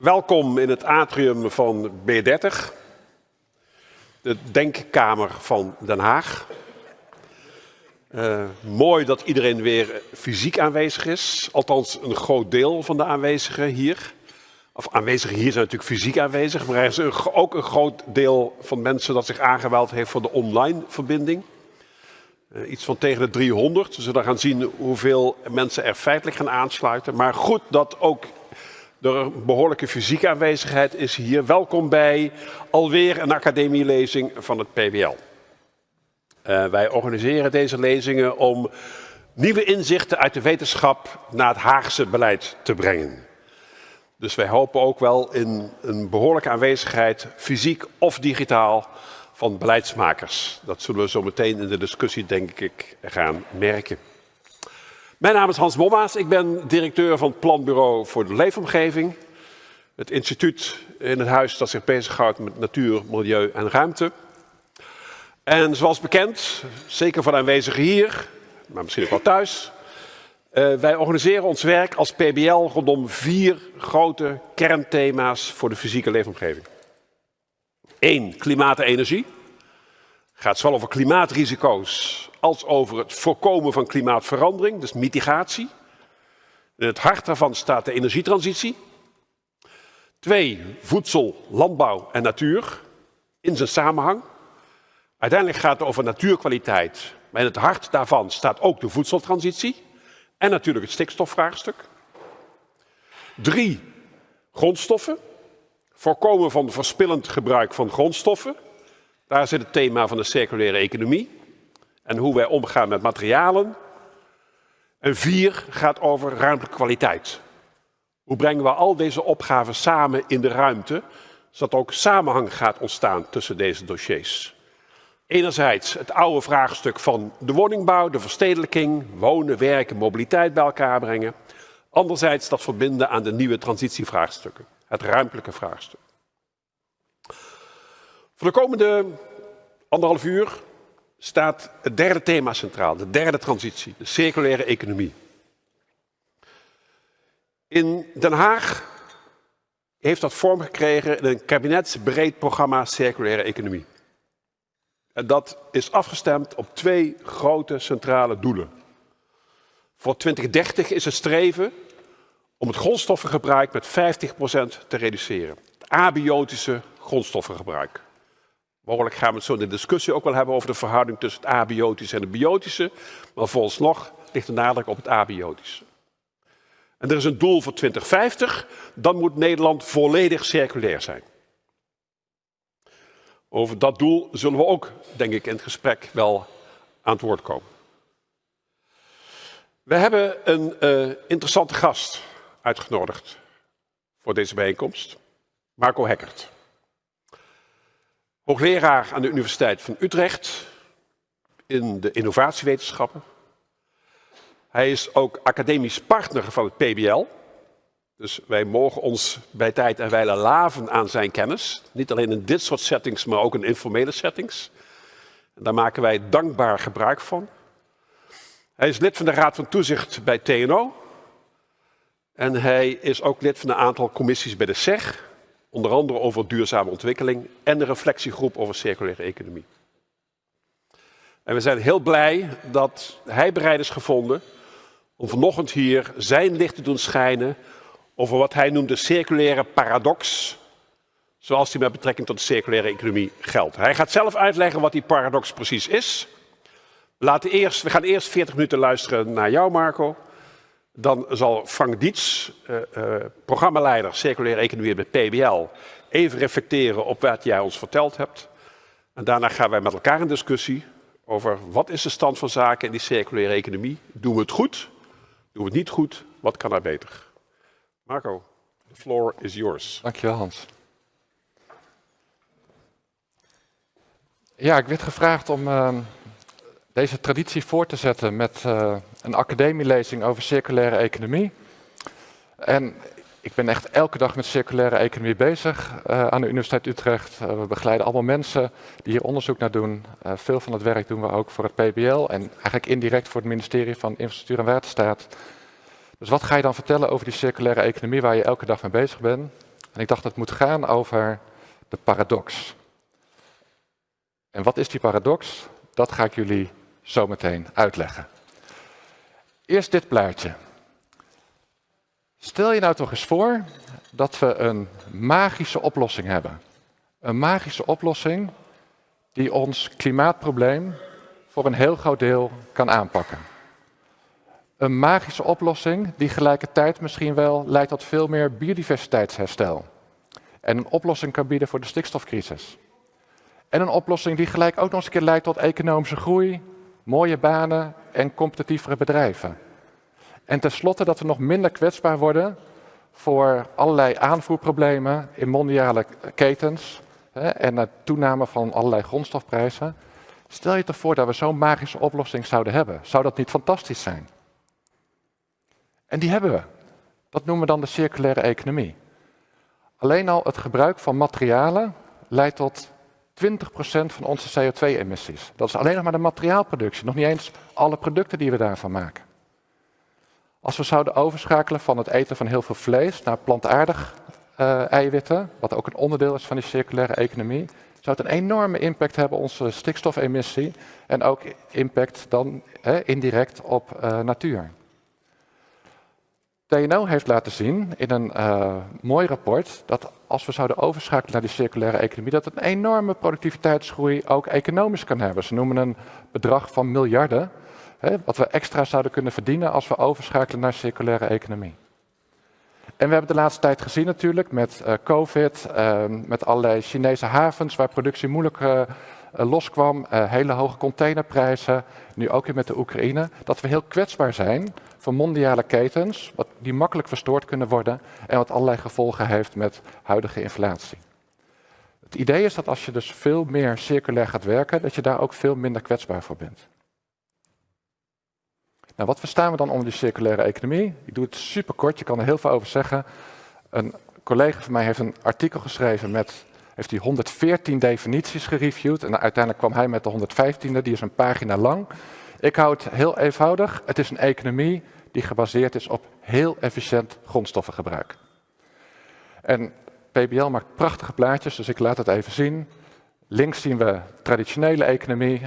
Welkom in het atrium van B30, de Denkkamer van Den Haag. Uh, mooi dat iedereen weer fysiek aanwezig is, althans een groot deel van de aanwezigen hier. Of aanwezigen hier zijn natuurlijk fysiek aanwezig, maar er is ook een groot deel van mensen dat zich aangemeld heeft voor de online verbinding. Uh, iets van tegen de 300. We zullen gaan zien hoeveel mensen er feitelijk gaan aansluiten. Maar goed dat ook de behoorlijke fysieke aanwezigheid is hier. Welkom bij alweer een academielezing van het PBL. Eh, wij organiseren deze lezingen om nieuwe inzichten uit de wetenschap naar het Haagse beleid te brengen. Dus wij hopen ook wel in een behoorlijke aanwezigheid, fysiek of digitaal, van beleidsmakers. Dat zullen we zo meteen in de discussie, denk ik, gaan merken. Mijn naam is Hans Bommaas. Ik ben directeur van het Planbureau voor de Leefomgeving. Het instituut in het huis dat zich bezighoudt met natuur, milieu en ruimte. En zoals bekend, zeker voor aanwezigen hier, maar misschien ook wel thuis. Uh, wij organiseren ons werk als PBL rondom vier grote kernthema's voor de fysieke leefomgeving. Eén, klimaat en energie. Gaat zowel over klimaatrisico's als over het voorkomen van klimaatverandering, dus mitigatie. In het hart daarvan staat de energietransitie. Twee, voedsel, landbouw en natuur in zijn samenhang. Uiteindelijk gaat het over natuurkwaliteit, maar in het hart daarvan staat ook de voedseltransitie en natuurlijk het stikstofvraagstuk. Drie, grondstoffen. Voorkomen van verspillend gebruik van grondstoffen. Daar zit het thema van de circulaire economie en hoe wij omgaan met materialen. En vier gaat over ruimtelijke kwaliteit. Hoe brengen we al deze opgaven samen in de ruimte, zodat ook samenhang gaat ontstaan tussen deze dossiers. Enerzijds het oude vraagstuk van de woningbouw, de verstedelijking, wonen, werken, mobiliteit bij elkaar brengen. Anderzijds dat verbinden aan de nieuwe transitievraagstukken, het ruimtelijke vraagstuk. Voor de komende anderhalf uur staat het derde thema centraal, de derde transitie, de circulaire economie. In Den Haag heeft dat vorm gekregen in een kabinetsbreed programma circulaire economie. En dat is afgestemd op twee grote centrale doelen. Voor 2030 is het streven om het grondstoffengebruik met 50% te reduceren. Het abiotische grondstoffengebruik. Mogelijk gaan we het zo in de discussie ook wel hebben over de verhouding tussen het abiotische en het biotische. Maar nog ligt de nadruk op het abiotische. En er is een doel voor 2050, dan moet Nederland volledig circulair zijn. Over dat doel zullen we ook, denk ik, in het gesprek wel aan het woord komen. We hebben een uh, interessante gast uitgenodigd voor deze bijeenkomst, Marco Hekkert. Hoogleraar aan de Universiteit van Utrecht in de innovatiewetenschappen. Hij is ook academisch partner van het PBL. Dus wij mogen ons bij tijd en wijle laven aan zijn kennis. Niet alleen in dit soort settings, maar ook in informele settings. En daar maken wij dankbaar gebruik van. Hij is lid van de Raad van Toezicht bij TNO. En hij is ook lid van een aantal commissies bij de SEG. Onder andere over duurzame ontwikkeling en de reflectiegroep over circulaire economie. En we zijn heel blij dat hij bereid is gevonden om vanochtend hier zijn licht te doen schijnen over wat hij noemt de circulaire paradox, zoals die met betrekking tot de circulaire economie geldt. Hij gaat zelf uitleggen wat die paradox precies is. We, laten eerst, we gaan eerst 40 minuten luisteren naar jou, Marco. Dan zal Frank Dietz, uh, uh, programmaleider Circulaire Economie bij PBL, even reflecteren op wat jij ons verteld hebt. En daarna gaan wij met elkaar in discussie over wat is de stand van zaken in die circulaire economie. Doen we het goed? Doen we het niet goed? Wat kan er beter? Marco, the floor is yours. Dankjewel Hans. Ja, ik werd gevraagd om uh, deze traditie voor te zetten met uh, een academielezing over circulaire economie. En ik ben echt elke dag met circulaire economie bezig uh, aan de Universiteit Utrecht. Uh, we begeleiden allemaal mensen die hier onderzoek naar doen. veel van het werk doen we ook voor het PBL en eigenlijk indirect voor het ministerie van Infrastructuur en Waterstaat. Dus wat ga je dan vertellen over die circulaire economie waar je elke dag mee bezig bent? En ik dacht het moet gaan over de paradox. En wat is die paradox? Dat ga ik jullie zo meteen uitleggen. Eerst dit plaatje. Stel je nou toch eens voor dat we een magische oplossing hebben. Een magische oplossing die ons klimaatprobleem voor een heel groot deel kan aanpakken. Een magische oplossing die gelijkertijd misschien wel leidt tot veel meer biodiversiteitsherstel. En een oplossing kan bieden voor de stikstofcrisis. En een oplossing die gelijk ook nog eens een keer leidt tot economische groei, mooie banen en competitievere bedrijven. En tenslotte dat we nog minder kwetsbaar worden voor allerlei aanvoerproblemen in mondiale ketens hè, en de toename van allerlei grondstofprijzen. Stel je toch voor dat we zo'n magische oplossing zouden hebben. Zou dat niet fantastisch zijn? En die hebben we. Dat noemen we dan de circulaire economie. Alleen al het gebruik van materialen leidt tot 20% van onze CO2-emissies. Dat is alleen nog maar de materiaalproductie, nog niet eens alle producten die we daarvan maken. Als we zouden overschakelen van het eten van heel veel vlees naar plantaardig uh, eiwitten, wat ook een onderdeel is van die circulaire economie, zou het een enorme impact hebben op onze stikstofemissie en ook impact dan indirect op uh, natuur. TNO heeft laten zien in een uh, mooi rapport dat als we zouden overschakelen naar die circulaire economie, dat het een enorme productiviteitsgroei ook economisch kan hebben. Ze noemen een bedrag van miljarden, hè, wat we extra zouden kunnen verdienen als we overschakelen naar circulaire economie. En we hebben de laatste tijd gezien natuurlijk met uh, COVID, uh, met allerlei Chinese havens waar productie moeilijk uh, loskwam, hele hoge containerprijzen, nu ook weer met de Oekraïne, dat we heel kwetsbaar zijn voor mondiale ketens, wat, die makkelijk verstoord kunnen worden en wat allerlei gevolgen heeft met huidige inflatie. Het idee is dat als je dus veel meer circulair gaat werken, dat je daar ook veel minder kwetsbaar voor bent. Nou, wat verstaan we dan onder die circulaire economie? Ik doe het super kort, je kan er heel veel over zeggen. Een collega van mij heeft een artikel geschreven met, heeft hij 114 definities gereviewd en uiteindelijk kwam hij met de 115e, die is een pagina lang. Ik hou het heel eenvoudig. Het is een economie die gebaseerd is op heel efficiënt grondstoffengebruik. En PBL maakt prachtige plaatjes, dus ik laat het even zien. Links zien we traditionele economie,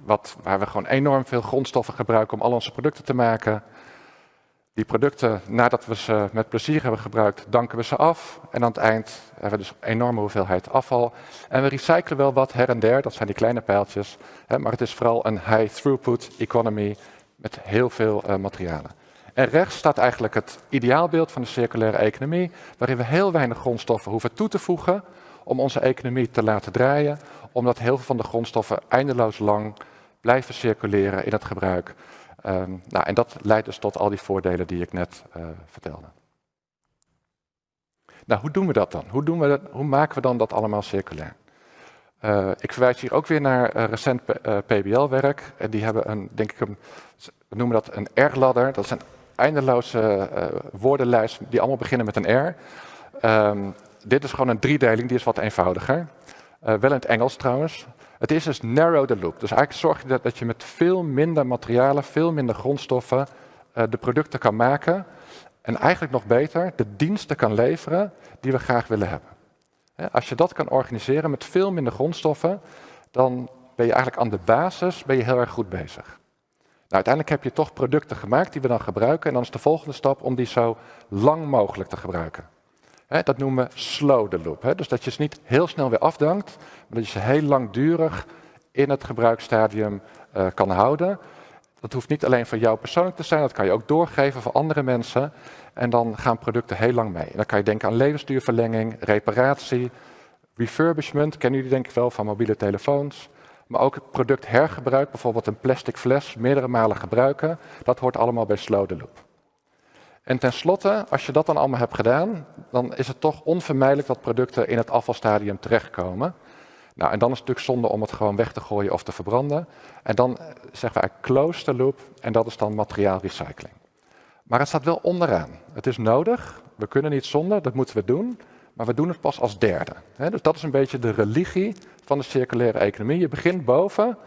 wat, waar we gewoon enorm veel grondstoffen gebruiken om al onze producten te maken. Die producten, nadat we ze met plezier hebben gebruikt, danken we ze af. En aan het eind hebben we dus een enorme hoeveelheid afval. En we recyclen wel wat her en der, dat zijn die kleine pijltjes. Hè, maar het is vooral een high throughput economy met heel veel uh, materialen. En rechts staat eigenlijk het ideaalbeeld van de circulaire economie, waarin we heel weinig grondstoffen hoeven toe te voegen om onze economie te laten draaien, omdat heel veel van de grondstoffen eindeloos lang blijven circuleren in het gebruik. Um, nou, en dat leidt dus tot al die voordelen die ik net uh, vertelde. Nou, hoe doen we dat dan? Hoe, doen we dat, hoe maken we dan dat allemaal circulair? Uh, ik verwijs hier ook weer naar uh, recent PBL-werk. En die hebben een, denk ik, een, we noemen dat een R-ladder. Dat is een eindeloze woordenlijst die allemaal beginnen met een R. Um, dit is gewoon een driedeling, die is wat eenvoudiger. wel in het Engels trouwens. Het is dus narrow the loop. Dus eigenlijk zorg je dat, je met veel minder materialen, veel minder grondstoffen uh, de producten kan maken. En eigenlijk nog beter, de diensten kan leveren die we graag willen hebben. als je dat kan organiseren met veel minder grondstoffen, dan ben je eigenlijk aan de basis ben je heel erg goed bezig. Nou, uiteindelijk heb je toch producten gemaakt die we dan gebruiken. En dan is de volgende stap om die zo lang mogelijk te gebruiken dat noemen we slow the loop. Dus dat je ze niet heel snel weer afdankt, maar dat je ze heel langdurig in het gebruiksstadium uh, kan houden. Dat hoeft niet alleen voor jou persoonlijk te zijn, dat kan je ook doorgeven voor andere mensen. En dan gaan producten heel lang mee. En dan kan je denken aan levensduurverlenging, reparatie, refurbishment, kennen jullie denk ik wel van mobiele telefoons. Maar ook het product hergebruik, bijvoorbeeld een plastic fles, meerdere malen gebruiken. Dat hoort allemaal bij slow the loop. En tenslotte, als je dat dan allemaal hebt gedaan, dan is het toch onvermijdelijk dat producten in het afvalstadium terechtkomen. Nou, en dan is het natuurlijk zonde om het gewoon weg te gooien of te verbranden. En dan eh, zeggen we eigenlijk close the loop en dat is dan materiaalrecycling. Maar het staat wel onderaan. Het is nodig, we kunnen niet zonder, dat moeten we doen. Maar we doen het pas als derde. Dus dat is een beetje de religie van de circulaire economie. Je begint boven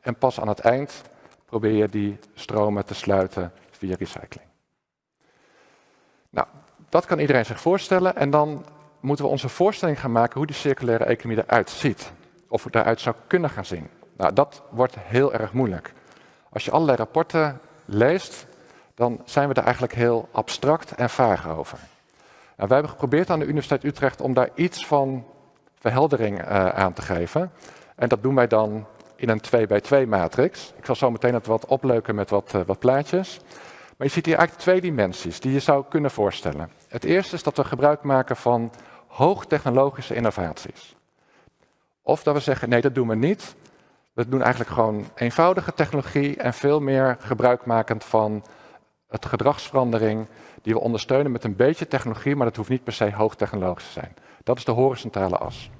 en pas aan het eind probeer je die stromen te sluiten via recycling. Nou, dat kan iedereen zich voorstellen. En dan moeten we onze voorstelling gaan maken hoe die circulaire economie eruit ziet. Of het eruit zou kunnen gaan zien. Nou, dat wordt heel erg moeilijk. Als je allerlei rapporten leest, dan zijn we er eigenlijk heel abstract en vaag over. Nou, wij hebben geprobeerd aan de Universiteit Utrecht om daar iets van verheldering uh, aan te geven. En dat doen wij dan in een 2 bij 2 matrix. Ik zal zo meteen het wat opleuken met wat, uh, wat plaatjes. Maar je ziet hier eigenlijk twee dimensies die je zou kunnen voorstellen. Het eerste is dat we gebruik maken van hoogtechnologische innovaties. Of dat we zeggen, nee, dat doen we niet. We doen eigenlijk gewoon eenvoudige technologie en veel meer gebruikmakend van het gedragsverandering die we ondersteunen met een beetje technologie, maar dat hoeft niet per se hoogtechnologisch te zijn. Dat is de horizontale as.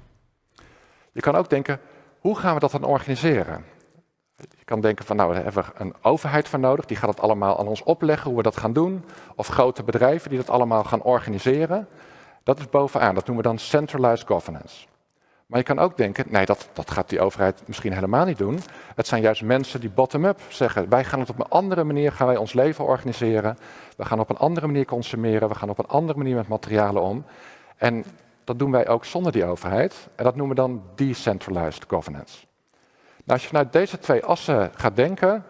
Je kan ook denken, hoe gaan we dat dan organiseren? Je kan denken van, nou, daar hebben we een overheid voor nodig, die gaat het allemaal aan ons opleggen, hoe we dat gaan doen. Of grote bedrijven die dat allemaal gaan organiseren. Dat is bovenaan, dat noemen we dan centralized governance. Maar je kan ook denken, nee, dat, dat gaat die overheid misschien helemaal niet doen. Het zijn juist mensen die bottom-up zeggen, wij gaan het op een andere manier, gaan wij ons leven organiseren. We gaan op een andere manier consumeren, we gaan op een andere manier met materialen om. En dat doen wij ook zonder die overheid. En dat noemen we dan decentralized governance. Nou, als je vanuit deze twee assen gaat denken,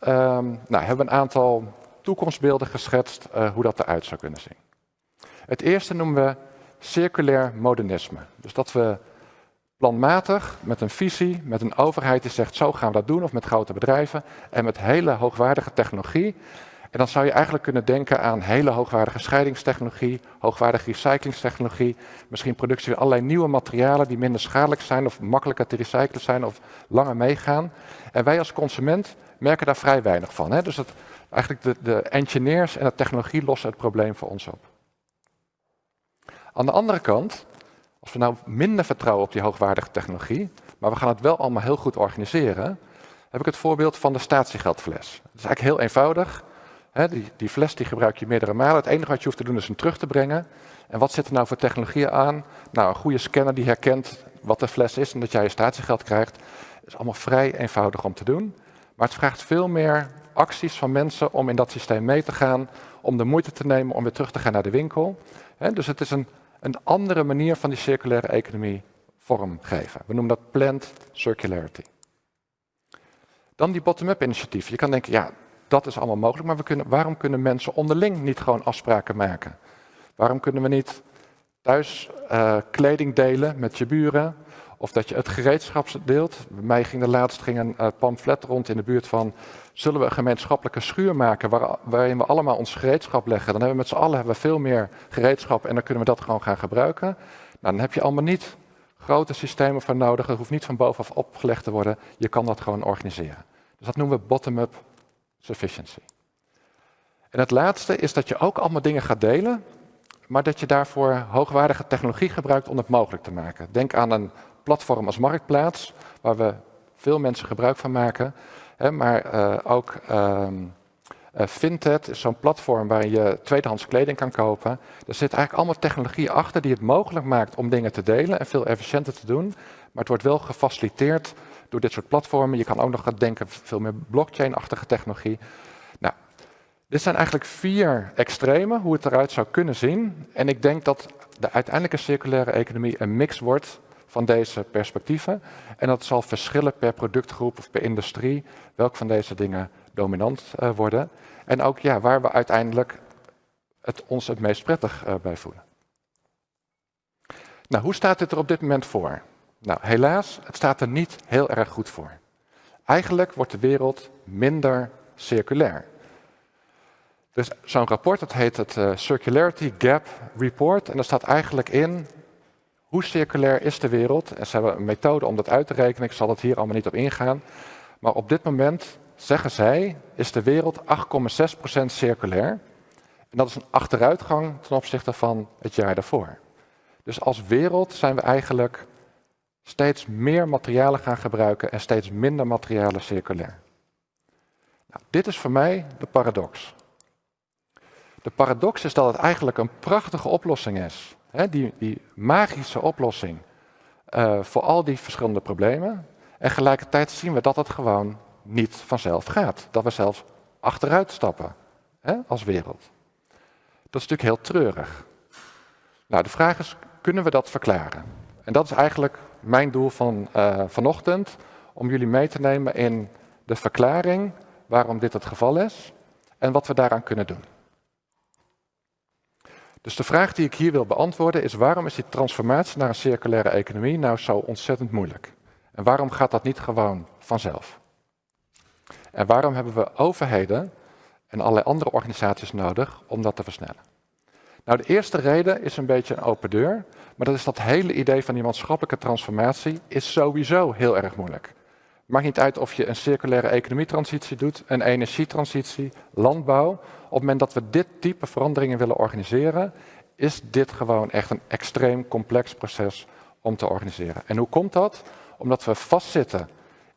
um, nou, hebben we een aantal toekomstbeelden geschetst uh, hoe dat eruit zou kunnen zien. Het eerste noemen we circulair modernisme. Dus dat we planmatig, met een visie, met een overheid die zegt zo gaan we dat doen, of met grote bedrijven, en met hele hoogwaardige technologie. En dan zou je eigenlijk kunnen denken aan hele hoogwaardige scheidingstechnologie, hoogwaardige recyclingstechnologie, misschien productie van allerlei nieuwe materialen die minder schadelijk zijn of makkelijker te recyclen zijn of langer meegaan. En wij als consument merken daar vrij weinig van. Hè? Dus dat, eigenlijk de, de engineers en de technologie lossen het probleem voor ons op. Aan de andere kant als we nou minder vertrouwen op die hoogwaardige technologie, maar we gaan het wel allemaal heel goed organiseren, heb ik het voorbeeld van de statiegeldfles. Dat is eigenlijk heel eenvoudig. Die, die, fles die gebruik je meerdere malen. Het enige wat je hoeft te doen is hem terug te brengen. En wat zit er nou voor technologieën aan? Nou, een goede scanner die herkent wat de fles is en dat jij je statiegeld krijgt. is allemaal vrij eenvoudig om te doen. Maar het vraagt veel meer acties van mensen om in dat systeem mee te gaan, om de moeite te nemen om weer terug te gaan naar de winkel. dus het is een een andere manier van die circulaire economie vormgeven. We noemen dat planned circularity. Dan die bottom-up initiatief. Je kan denken, ja, dat is allemaal mogelijk, maar we kunnen, waarom kunnen mensen onderling niet gewoon afspraken maken? Waarom kunnen we niet thuis uh, kleding delen met je buren? Of dat je het gereedschap deelt. Bij mij ging er laatst ging een uh, pamflet rond in de buurt van... zullen we een gemeenschappelijke schuur maken waar, waarin we allemaal ons gereedschap leggen? Dan hebben we met z'n allen hebben we veel meer gereedschap en dan kunnen we dat gewoon gaan gebruiken. Nou, dan heb je allemaal niet grote systemen voor nodig. Het hoeft niet van bovenaf opgelegd te worden. Je kan dat gewoon organiseren. Dus dat noemen we bottom-up sufficiency. En het laatste is dat je ook allemaal dingen gaat delen, maar dat je daarvoor hoogwaardige technologie gebruikt om het mogelijk te maken. Denk aan een platform als Marktplaats, waar we veel mensen gebruik van maken. Hè, maar uh, ook um, uh, Vinted is zo'n platform waar je tweedehands kleding kan kopen. Er zit eigenlijk allemaal technologie achter die het mogelijk maakt om dingen te delen en veel efficiënter te doen. Maar het wordt wel gefaciliteerd door dit soort platformen. Je kan ook nog gaan denken veel meer blockchain-achtige technologie. Nou, dit zijn eigenlijk vier extremen, hoe het eruit zou kunnen zien. En ik denk dat de uiteindelijke circulaire economie een mix wordt van deze perspectieven. En dat zal verschillen per productgroep of per industrie, welk van deze dingen dominant uh, worden. En ook ja, waar we uiteindelijk het ons het meest prettig uh, bij voelen. Nou, hoe staat dit er op dit moment voor? Nou, helaas, het staat er niet heel erg goed voor. Eigenlijk wordt de wereld minder circulair. Dus zo'n rapport, dat heet het uh, Circularity Gap Report. En daar staat eigenlijk in hoe circulair is de wereld? En ze hebben een methode om dat uit te rekenen. Ik zal het hier allemaal niet op ingaan. Maar op dit moment, zeggen zij, is de wereld 8,6% circulair. En dat is een achteruitgang ten opzichte van het jaar daarvoor. Dus als wereld zijn we eigenlijk steeds meer materialen gaan gebruiken en steeds minder materialen circulair. Nou, dit is voor mij de paradox. De paradox is dat het eigenlijk een prachtige oplossing is die, die, magische oplossing uh, voor al die verschillende problemen. En tegelijkertijd zien we dat het gewoon niet vanzelf gaat. Dat we zelfs achteruit stappen als wereld. Dat is natuurlijk heel treurig. Nou, de vraag is, kunnen we dat verklaren? En dat is eigenlijk mijn doel van uh, vanochtend, om jullie mee te nemen in de verklaring waarom dit het geval is en wat we daaraan kunnen doen. Dus de vraag die ik hier wil beantwoorden is waarom is die transformatie naar een circulaire economie nou zo ontzettend moeilijk? En waarom gaat dat niet gewoon vanzelf? En waarom hebben we overheden en allerlei andere organisaties nodig om dat te versnellen? Nou, de eerste reden is een beetje een open deur, maar dat is dat hele idee van die maatschappelijke transformatie is sowieso heel erg moeilijk. Maakt niet uit of je een circulaire economietransitie doet, een energietransitie, landbouw. Op het moment dat we dit type veranderingen willen organiseren, is dit gewoon echt een extreem complex proces om te organiseren. En hoe komt dat? Omdat we vastzitten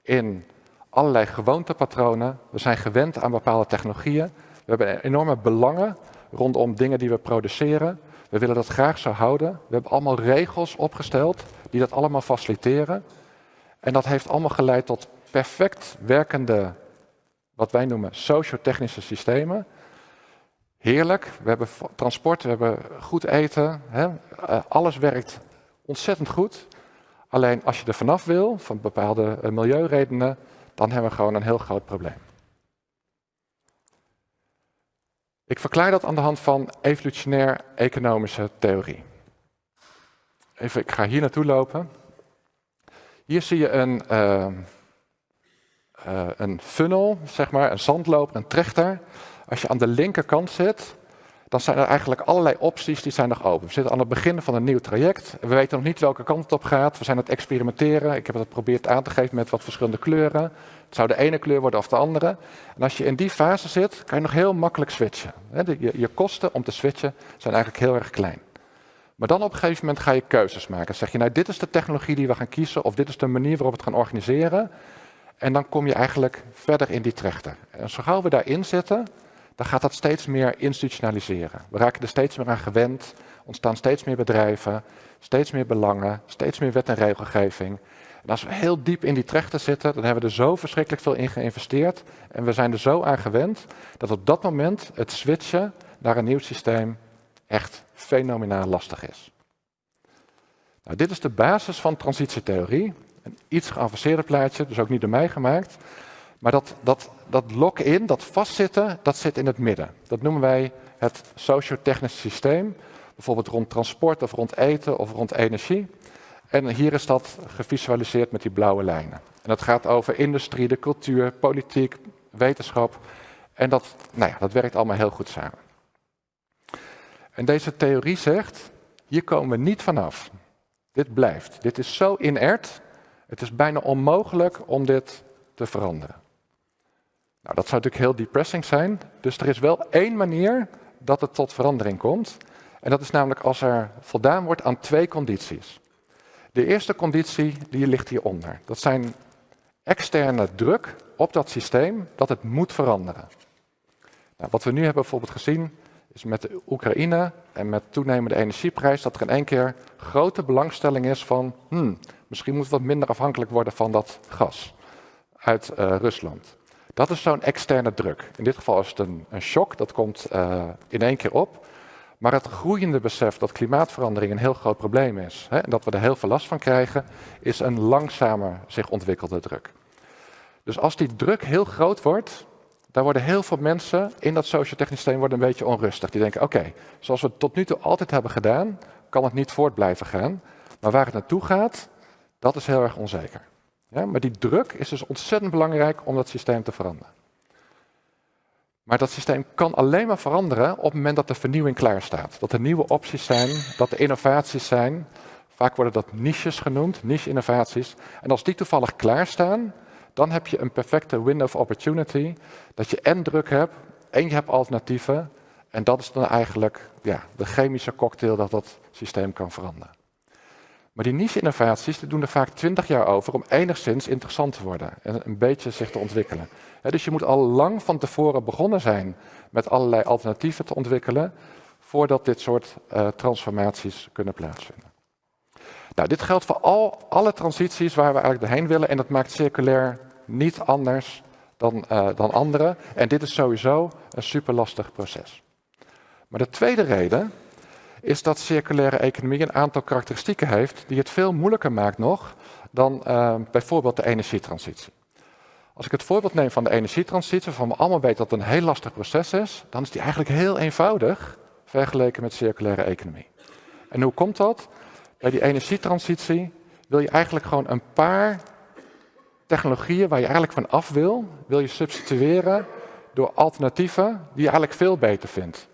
in allerlei gewoontepatronen. We zijn gewend aan bepaalde technologieën. We hebben enorme belangen rondom dingen die we produceren. We willen dat graag zo houden. We hebben allemaal regels opgesteld die dat allemaal faciliteren. En dat heeft allemaal geleid tot perfect werkende, wat wij noemen sociotechnische systemen. Heerlijk, we hebben transport, we hebben goed eten, hè? Eh, alles werkt ontzettend goed. Alleen als je er vanaf wil, van bepaalde uh, milieuredenen, dan hebben we gewoon een heel groot probleem. Ik verklaar dat aan de hand van evolutionair economische theorie. Even, ik ga hier naartoe lopen. Hier zie je een, uh, uh, een funnel, zeg maar, een zandloper, een trechter. Als je aan de linkerkant zit, dan zijn er eigenlijk allerlei opties die zijn nog open. We zitten aan het begin van een nieuw traject. We weten nog niet welke kant het op gaat. We zijn aan het experimenteren. Ik heb het geprobeerd aan te geven met wat verschillende kleuren. Het zou de ene kleur worden of de andere. En als je in die fase zit, kan je nog heel makkelijk switchen. Je, kosten om te switchen zijn eigenlijk heel erg klein. Maar dan op een gegeven moment ga je keuzes maken. zeg je, nou dit is de technologie die we gaan kiezen of dit is de manier waarop we het gaan organiseren. En dan kom je eigenlijk verder in die trechter. En zo gauw we daarin zitten, dan gaat dat steeds meer institutionaliseren. We raken er steeds meer aan gewend, ontstaan steeds meer bedrijven, steeds meer belangen, steeds meer wet en regelgeving. En als we heel diep in die trechter zitten, dan hebben we er zo verschrikkelijk veel in geïnvesteerd en we zijn er zo aan gewend dat op dat moment het switchen naar een nieuw systeem echt fenomenaal lastig is. Nou, dit is de basis van transitietheorie. Een iets geavanceerder plaatje, dus ook niet door mij gemaakt. Maar dat, dat, dat lock-in, dat vastzitten, dat zit in het midden. Dat noemen wij het sociotechnisch systeem. Bijvoorbeeld rond transport of rond eten of rond energie. En hier is dat gevisualiseerd met die blauwe lijnen. En dat gaat over industrie, de cultuur, politiek, wetenschap. En dat, nou ja, dat werkt allemaal heel goed samen. En deze theorie zegt, hier komen we niet vanaf. Dit blijft. Dit is zo inert. Het is bijna onmogelijk om dit te veranderen. Nou, dat zou natuurlijk heel depressing zijn. Dus er is wel één manier dat het tot verandering komt. En dat is namelijk als er voldaan wordt aan twee condities. De eerste conditie die ligt hieronder. Dat zijn externe druk op dat systeem dat het moet veranderen. Nou, wat we nu hebben bijvoorbeeld gezien is met de Oekraïne en met toenemende energieprijs dat er in één keer grote belangstelling is van hmm, misschien moet we wat minder afhankelijk worden van dat gas uit uh, Rusland. Dat is zo'n externe druk. In dit geval is het een, een shock, dat komt uh, in één keer op. Maar het groeiende besef dat klimaatverandering een heel groot probleem is hè, en dat we er heel veel last van krijgen, is een langzamer zich ontwikkelde druk. Dus als die druk heel groot wordt, daar worden heel veel mensen in dat sociotechnisch systeem een beetje onrustig. Die denken, oké, zoals we het tot nu toe altijd hebben gedaan, kan het niet voort blijven gaan. Maar waar het naartoe gaat, dat is heel erg onzeker. Ja, maar die druk is dus ontzettend belangrijk om dat systeem te veranderen. Maar dat systeem kan alleen maar veranderen op het moment dat de vernieuwing klaar staat. Dat er nieuwe opties zijn, dat er innovaties zijn. Vaak worden dat niches genoemd, niche-innovaties. En als die toevallig klaarstaan, dan heb je een perfecte window of opportunity. Dat je en druk hebt en je hebt alternatieven. En dat is dan eigenlijk ja, de chemische cocktail dat dat systeem kan veranderen. Maar die niche-innovaties doen er vaak twintig jaar over om enigszins interessant te worden en een beetje zich te ontwikkelen. dus je moet al lang van tevoren begonnen zijn met allerlei alternatieven te ontwikkelen voordat dit soort uh, transformaties kunnen plaatsvinden. Nou, dit geldt voor al, alle transities waar we eigenlijk doorheen willen en dat maakt circulair niet anders dan, uh, dan andere. En dit is sowieso een super lastig proces. Maar de tweede reden is dat circulaire economie een aantal karakteristieken heeft die het veel moeilijker maakt nog dan uh, bijvoorbeeld de energietransitie. Als ik het voorbeeld neem van de energietransitie, waarvan we allemaal weten dat het een heel lastig proces is, dan is die eigenlijk heel eenvoudig vergeleken met circulaire economie. En hoe komt dat? Bij die energietransitie wil je eigenlijk gewoon een paar technologieën waar je eigenlijk van af wil, wil je substitueren door alternatieven die je eigenlijk veel beter vindt.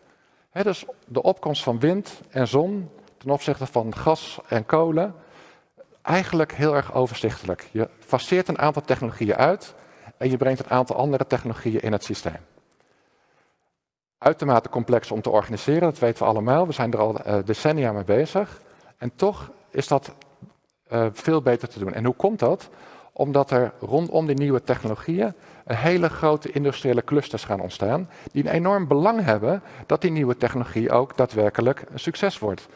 Dus de opkomst van wind en zon ten opzichte van gas en kolen, eigenlijk heel erg overzichtelijk. Je faseert een aantal technologieën uit en je brengt een aantal andere technologieën in het systeem. Uitermate complex om te organiseren, dat weten we allemaal. We zijn er al uh, decennia mee bezig. En toch is dat uh, veel beter te doen. En hoe komt dat? Omdat er rondom die nieuwe technologieën hele grote industriële clusters gaan ontstaan, die een enorm belang hebben dat die nieuwe technologie ook daadwerkelijk een succes wordt.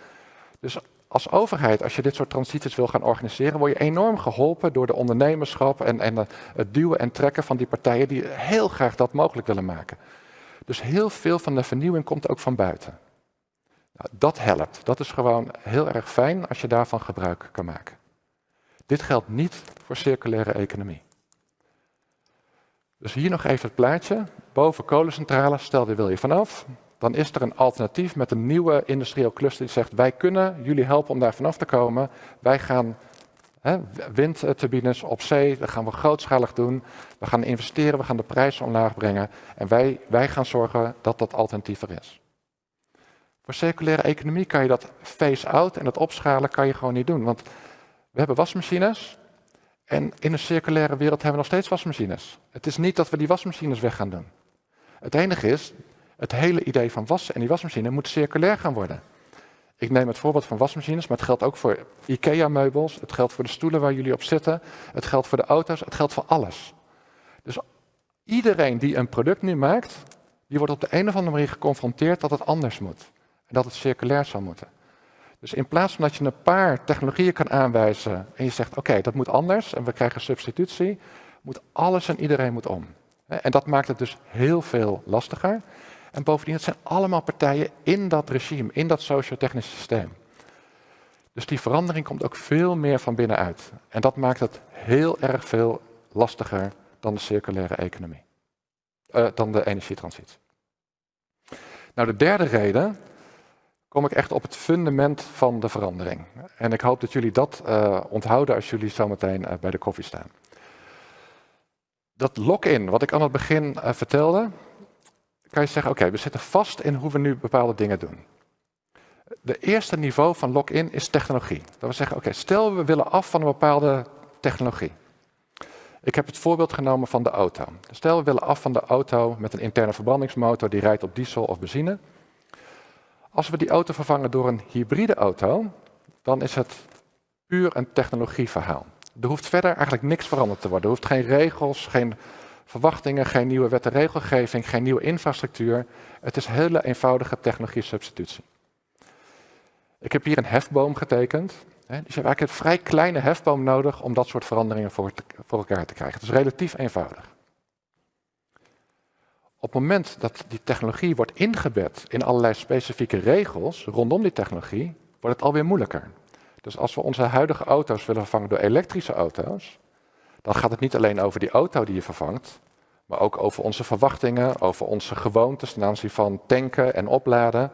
Dus als overheid, als je dit soort transities wil gaan organiseren, word je enorm geholpen door de ondernemerschap en, en het duwen en trekken van die partijen die heel graag dat mogelijk willen maken. Dus heel veel van de vernieuwing komt ook van buiten. Nou, dat helpt. Dat is gewoon heel erg fijn als je daarvan gebruik kan maken. Dit geldt niet voor circulaire economie. Dus hier nog even het plaatje. Boven kolencentrales, stel je wil je vanaf. Dan is er een alternatief met een nieuwe industrieel cluster die zegt wij kunnen jullie helpen om daar vanaf te komen. Wij gaan hè, windturbines op zee, dat gaan we grootschalig doen. We gaan investeren, we gaan de prijzen omlaag brengen. En wij, wij gaan zorgen dat dat alternatief er is. Voor circulaire economie kan je dat phase-out en dat opschalen kan je gewoon niet doen. Want we hebben wasmachines en in een circulaire wereld hebben we nog steeds wasmachines. Het is niet dat we die wasmachines weg gaan doen. Het enige is, het hele idee van wassen en die wasmachine moet circulair gaan worden. Ik neem het voorbeeld van wasmachines, maar het geldt ook voor IKEA-meubels, het geldt voor de stoelen waar jullie op zitten, het geldt voor de auto's, het geldt voor alles. Dus iedereen die een product nu maakt, die wordt op de een of andere manier geconfronteerd dat het anders moet. En dat het circulair zou moeten. Dus in plaats van dat je een paar technologieën kan aanwijzen en je zegt oké, dat moet anders en we krijgen substitutie, moet alles en iedereen moet om. En dat maakt het dus heel veel lastiger. En bovendien, het zijn allemaal partijen in dat regime, in dat socio-technische systeem. Dus die verandering komt ook veel meer van binnenuit. En dat maakt het heel erg veel lastiger dan de circulaire economie. Uh, dan de energietransitie. Nou, de derde reden kom ik echt op het fundament van de verandering. En ik hoop dat jullie dat uh, onthouden als jullie zometeen uh, bij de koffie staan. Dat lock-in, wat ik aan het begin vertelde, kan je zeggen, oké, we zitten vast in hoe we nu bepaalde dingen doen. De eerste niveau van lock-in is technologie. Dat we zeggen, oké, stel we willen af van een bepaalde technologie. Ik heb het voorbeeld genomen van de auto. Stel we willen af van de auto met een interne verbrandingsmotor die rijdt op diesel of benzine. Als we die auto vervangen door een hybride auto, dan is het puur een technologieverhaal. Er hoeft verder eigenlijk niks veranderd te worden. Er hoeft geen regels, geen verwachtingen, geen nieuwe wet en regelgeving, geen nieuwe infrastructuur. Het is hele eenvoudige technologie substitutie. Ik heb hier een hefboom getekend. Dus je hebt eigenlijk een vrij kleine hefboom nodig om dat soort veranderingen voor elkaar te krijgen. Het is relatief eenvoudig. Op het moment dat die technologie wordt ingebed in allerlei specifieke regels rondom die technologie, wordt het alweer moeilijker. Dus als we onze huidige auto's willen vervangen door elektrische auto's, dan gaat het niet alleen over die auto die je vervangt, maar ook over onze verwachtingen, over onze gewoontes ten aanzien van tanken en opladen.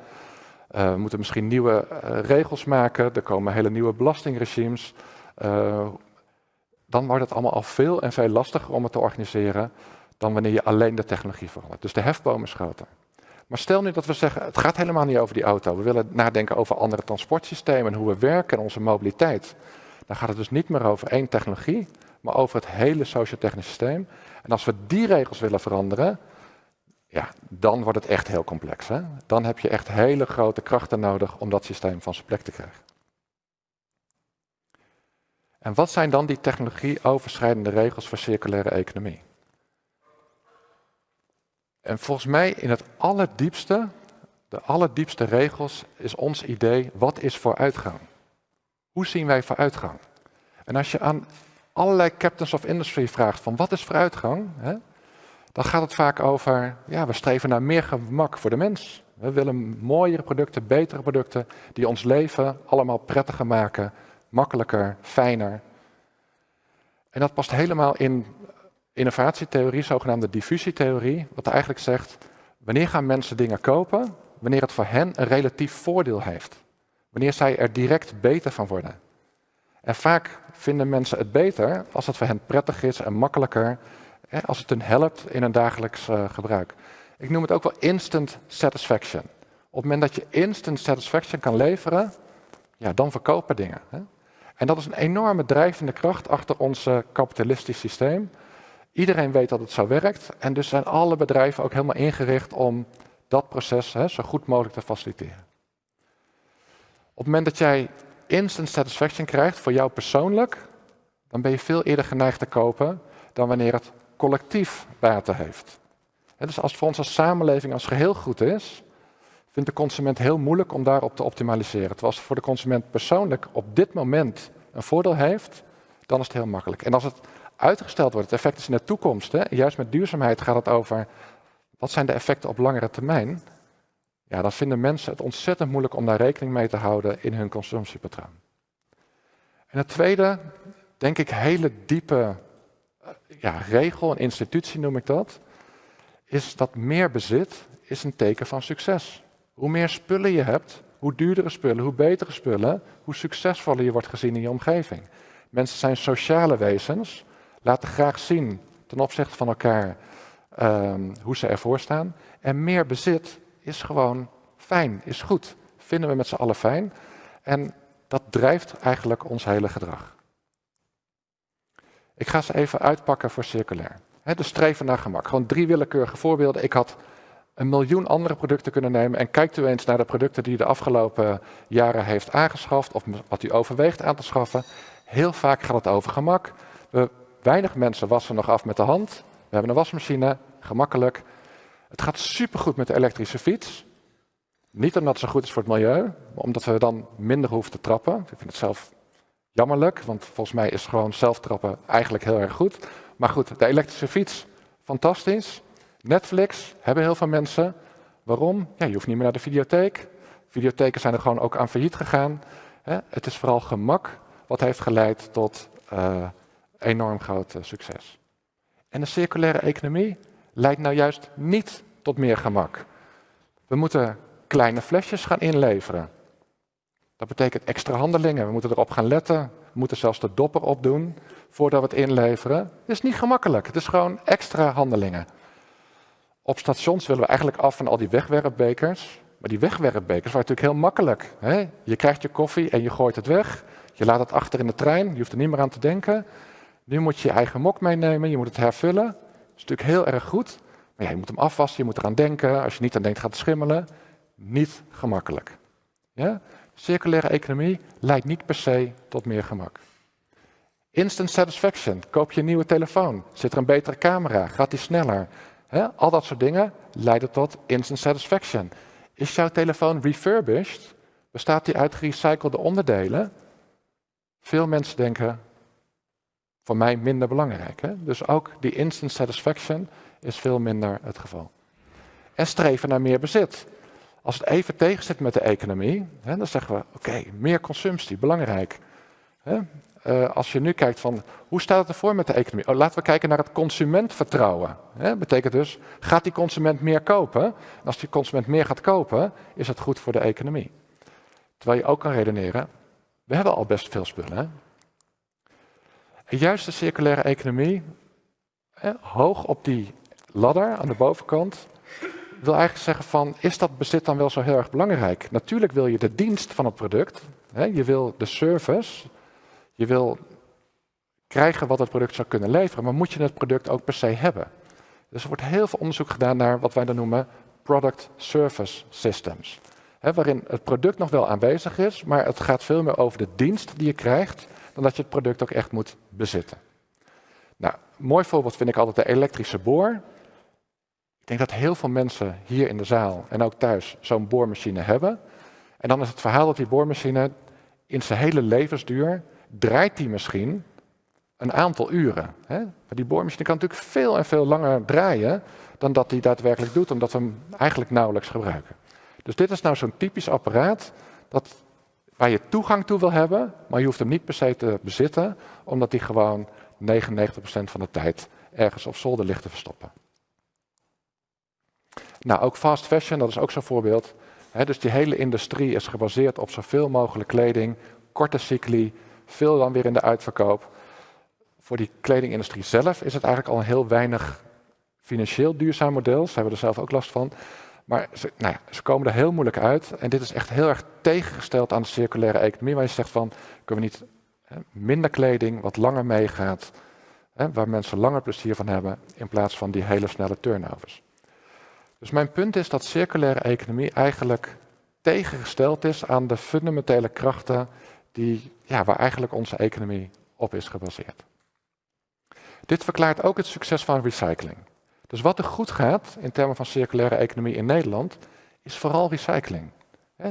Uh, we moeten misschien nieuwe uh, regels maken, er komen hele nieuwe belastingregimes. Uh, dan wordt het allemaal al veel en veel lastiger om het te organiseren dan wanneer je alleen de technologie verandert. Dus de hefboom is groter. Maar stel nu dat we zeggen, het gaat helemaal niet over die auto. We willen nadenken over andere transportsystemen en hoe we werken en onze mobiliteit. Dan gaat het dus niet meer over één technologie, maar over het hele sociotechnisch systeem. En als we die regels willen veranderen, ja, dan wordt het echt heel complex. Hè? Dan heb je echt hele grote krachten nodig om dat systeem van zijn plek te krijgen. En wat zijn dan die technologie-overschrijdende regels voor circulaire economie? En volgens mij in het allerdiepste, de allerdiepste regels is ons idee, wat is vooruitgang? Hoe zien wij vooruitgang? En als je aan allerlei captains of industry vraagt van wat is vooruitgang, hè, dan gaat het vaak over, ja, we streven naar meer gemak voor de mens, We willen mooiere producten, betere producten, die ons leven allemaal prettiger maken, makkelijker, fijner. En dat past helemaal in innovatietheorie, zogenaamde diffusietheorie, wat eigenlijk zegt, wanneer gaan mensen dingen kopen? Wanneer het voor hen een relatief voordeel heeft. Wanneer zij er direct beter van worden. En vaak vinden mensen het beter als het voor hen prettig is en makkelijker, als het hun helpt in hun dagelijks uh, gebruik. Ik noem het ook wel instant satisfaction. Op het moment dat je instant satisfaction kan leveren, ja, dan verkopen dingen. En dat is een enorme drijvende kracht achter ons kapitalistisch systeem. Iedereen weet dat het zo werkt en dus zijn alle bedrijven ook helemaal ingericht om dat proces hè, zo goed mogelijk te faciliteren. Op het moment dat jij instant satisfaction krijgt voor jou persoonlijk, dan ben je veel eerder geneigd te kopen dan wanneer het collectief baten heeft. dus als voor ons als samenleving als geheel goed is, vindt de consument heel moeilijk om daarop te optimaliseren. Terwijl als het voor de consument persoonlijk op dit moment een voordeel heeft, dan is het heel makkelijk. En als het uitgesteld wordt, het effect is in de toekomst, hè, juist met duurzaamheid gaat het over wat zijn de effecten op langere termijn, ja, dan vinden mensen het ontzettend moeilijk om daar rekening mee te houden in hun consumptiepatroon. En het tweede, denk ik, hele diepe eh, ja, regel, een institutie noem ik dat, is dat meer bezit is een teken van succes. Hoe meer spullen je hebt, hoe duurdere spullen, hoe betere spullen, hoe succesvoller je wordt gezien in je omgeving. Mensen zijn sociale wezens, laten graag zien ten opzichte van elkaar um, hoe ze ervoor staan. En meer bezit is gewoon fijn, is goed. Vinden we met z'n allen fijn. En dat drijft eigenlijk ons hele gedrag. Ik ga ze even uitpakken voor circulair. He, de streven naar gemak. Gewoon drie willekeurige voorbeelden. Ik had een miljoen andere producten kunnen nemen. En kijkt u eens naar de producten die u de afgelopen jaren heeft aangeschaft. Of wat u overweegt aan te schaffen. Heel vaak gaat het over gemak. We, weinig mensen wassen nog af met de hand. We hebben een wasmachine, gemakkelijk. Het gaat supergoed met de elektrische fiets. Niet omdat zo goed is voor het milieu, maar omdat we dan minder hoeven te trappen. Ik vind het zelf jammerlijk, want volgens mij is gewoon zelf trappen eigenlijk heel erg goed. Maar goed, de elektrische fiets, fantastisch. Netflix hebben heel veel mensen. Waarom? Ja, je hoeft niet meer naar de videotheek. Videotheken zijn er gewoon ook aan failliet gegaan. Het is vooral gemak wat heeft geleid tot uh, enorm groot uh, succes. En de circulaire economie leidt nou juist niet tot meer gemak. We moeten kleine flesjes gaan inleveren. Dat betekent extra handelingen. We moeten erop gaan letten. We moeten zelfs de dopper opdoen voordat we het inleveren. Het is niet gemakkelijk. Het is gewoon extra handelingen. Op stations willen we eigenlijk af van al die wegwerpbekers. Maar die wegwerpbekers waren natuurlijk heel makkelijk. Hè? Je krijgt je koffie en je gooit het weg. Je laat het achter in de trein. Je hoeft er niet meer aan te denken. Nu moet je je eigen mok meenemen. Je moet het hervullen. Dat is natuurlijk heel erg goed. Maar je moet hem afwassen. Je moet eraan denken. Als je niet aan denkt, gaat het schimmelen niet gemakkelijk. Ja? Circulaire economie leidt niet per se tot meer gemak. Instant satisfaction. Koop je een nieuwe telefoon? Zit er een betere camera? Gaat die sneller? Al dat soort dingen leiden tot instant satisfaction. Is jouw telefoon refurbished? Bestaat die uit gerecyclede onderdelen? Veel mensen denken, voor mij minder belangrijk. Hè? Dus ook die instant satisfaction is veel minder het geval. En streven naar meer bezit. Als het even tegen zit met de economie, hè, dan zeggen we, oké, meer consumptie, belangrijk. Hè? Uh, als je nu kijkt van, hoe staat het ervoor met de economie? Oh, laten we kijken naar het consumentvertrouwen. Dat betekent dus, gaat die consument meer kopen? En als die consument meer gaat kopen, is het goed voor de economie. Terwijl je ook kan redeneren, we hebben al best veel spullen. En juist de circulaire economie, hoog op die ladder aan de bovenkant, wil eigenlijk zeggen van, is dat bezit dan wel zo heel erg belangrijk? Natuurlijk wil je de dienst van het product, hè, je wil de service, je wil krijgen wat het product zou kunnen leveren, maar moet je het product ook per se hebben? Dus er wordt heel veel onderzoek gedaan naar wat wij dan noemen product service systems. Waarin het product nog wel aanwezig is, maar het gaat veel meer over de dienst die je krijgt, dat je het product ook echt moet bezitten. Nou, een mooi voorbeeld vind ik altijd de elektrische boor. Ik denk dat heel veel mensen hier in de zaal en ook thuis zo'n boormachine hebben. En dan is het verhaal dat die boormachine in zijn hele levensduur draait die misschien een aantal uren. Hè? Maar die boormachine kan natuurlijk veel en veel langer draaien dan dat die daadwerkelijk doet, omdat we hem eigenlijk nauwelijks gebruiken. Dus dit is nou zo'n typisch apparaat dat, waar je toegang toe wil hebben, maar je hoeft hem niet per se te bezitten, omdat die gewoon 99% van de tijd ergens op zolder ligt te verstoppen. Nou, ook fast fashion, dat is ook zo'n voorbeeld. dus die hele industrie is gebaseerd op zoveel mogelijk kleding, korte cycli, veel dan weer in de uitverkoop. Voor die kledingindustrie zelf is het eigenlijk al een heel weinig financieel duurzaam model. Ze hebben er zelf ook last van. Maar ze, nou ja, ze komen er heel moeilijk uit. En dit is echt heel erg tegengesteld aan de circulaire economie, waar je zegt van, kunnen we niet hè, minder kleding, wat langer meegaat, hè, waar mensen langer plezier van hebben, in plaats van die hele snelle turnovers. Dus mijn punt is dat circulaire economie eigenlijk tegengesteld is aan de fundamentele krachten die, ja, waar eigenlijk onze economie op is gebaseerd. Dit verklaart ook het succes van recycling. Dus wat er goed gaat in termen van circulaire economie in Nederland, is vooral recycling.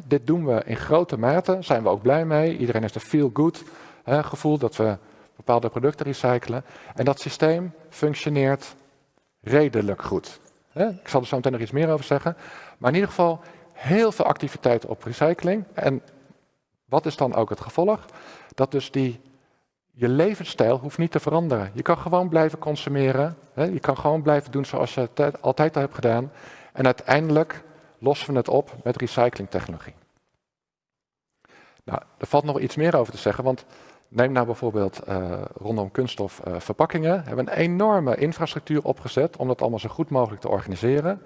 dit doen we in grote mate, zijn we ook blij mee. Iedereen heeft een feel-good gevoel dat we bepaalde producten recyclen. En dat systeem functioneert redelijk goed. Ik zal er zo meteen nog iets meer over zeggen. Maar in ieder geval heel veel activiteit op recycling. En wat is dan ook het gevolg? Dat dus die, je levensstijl hoeft niet te veranderen. Je kan gewoon blijven consumeren. Hè? Je kan gewoon blijven doen zoals je het altijd al hebt gedaan. En uiteindelijk lossen we het op met recyclingtechnologie. Nou, er valt nog iets meer over te zeggen, want neem nou bijvoorbeeld uh, rondom kunststofverpakkingen. Uh, we hebben een enorme infrastructuur opgezet om dat allemaal zo goed mogelijk te organiseren.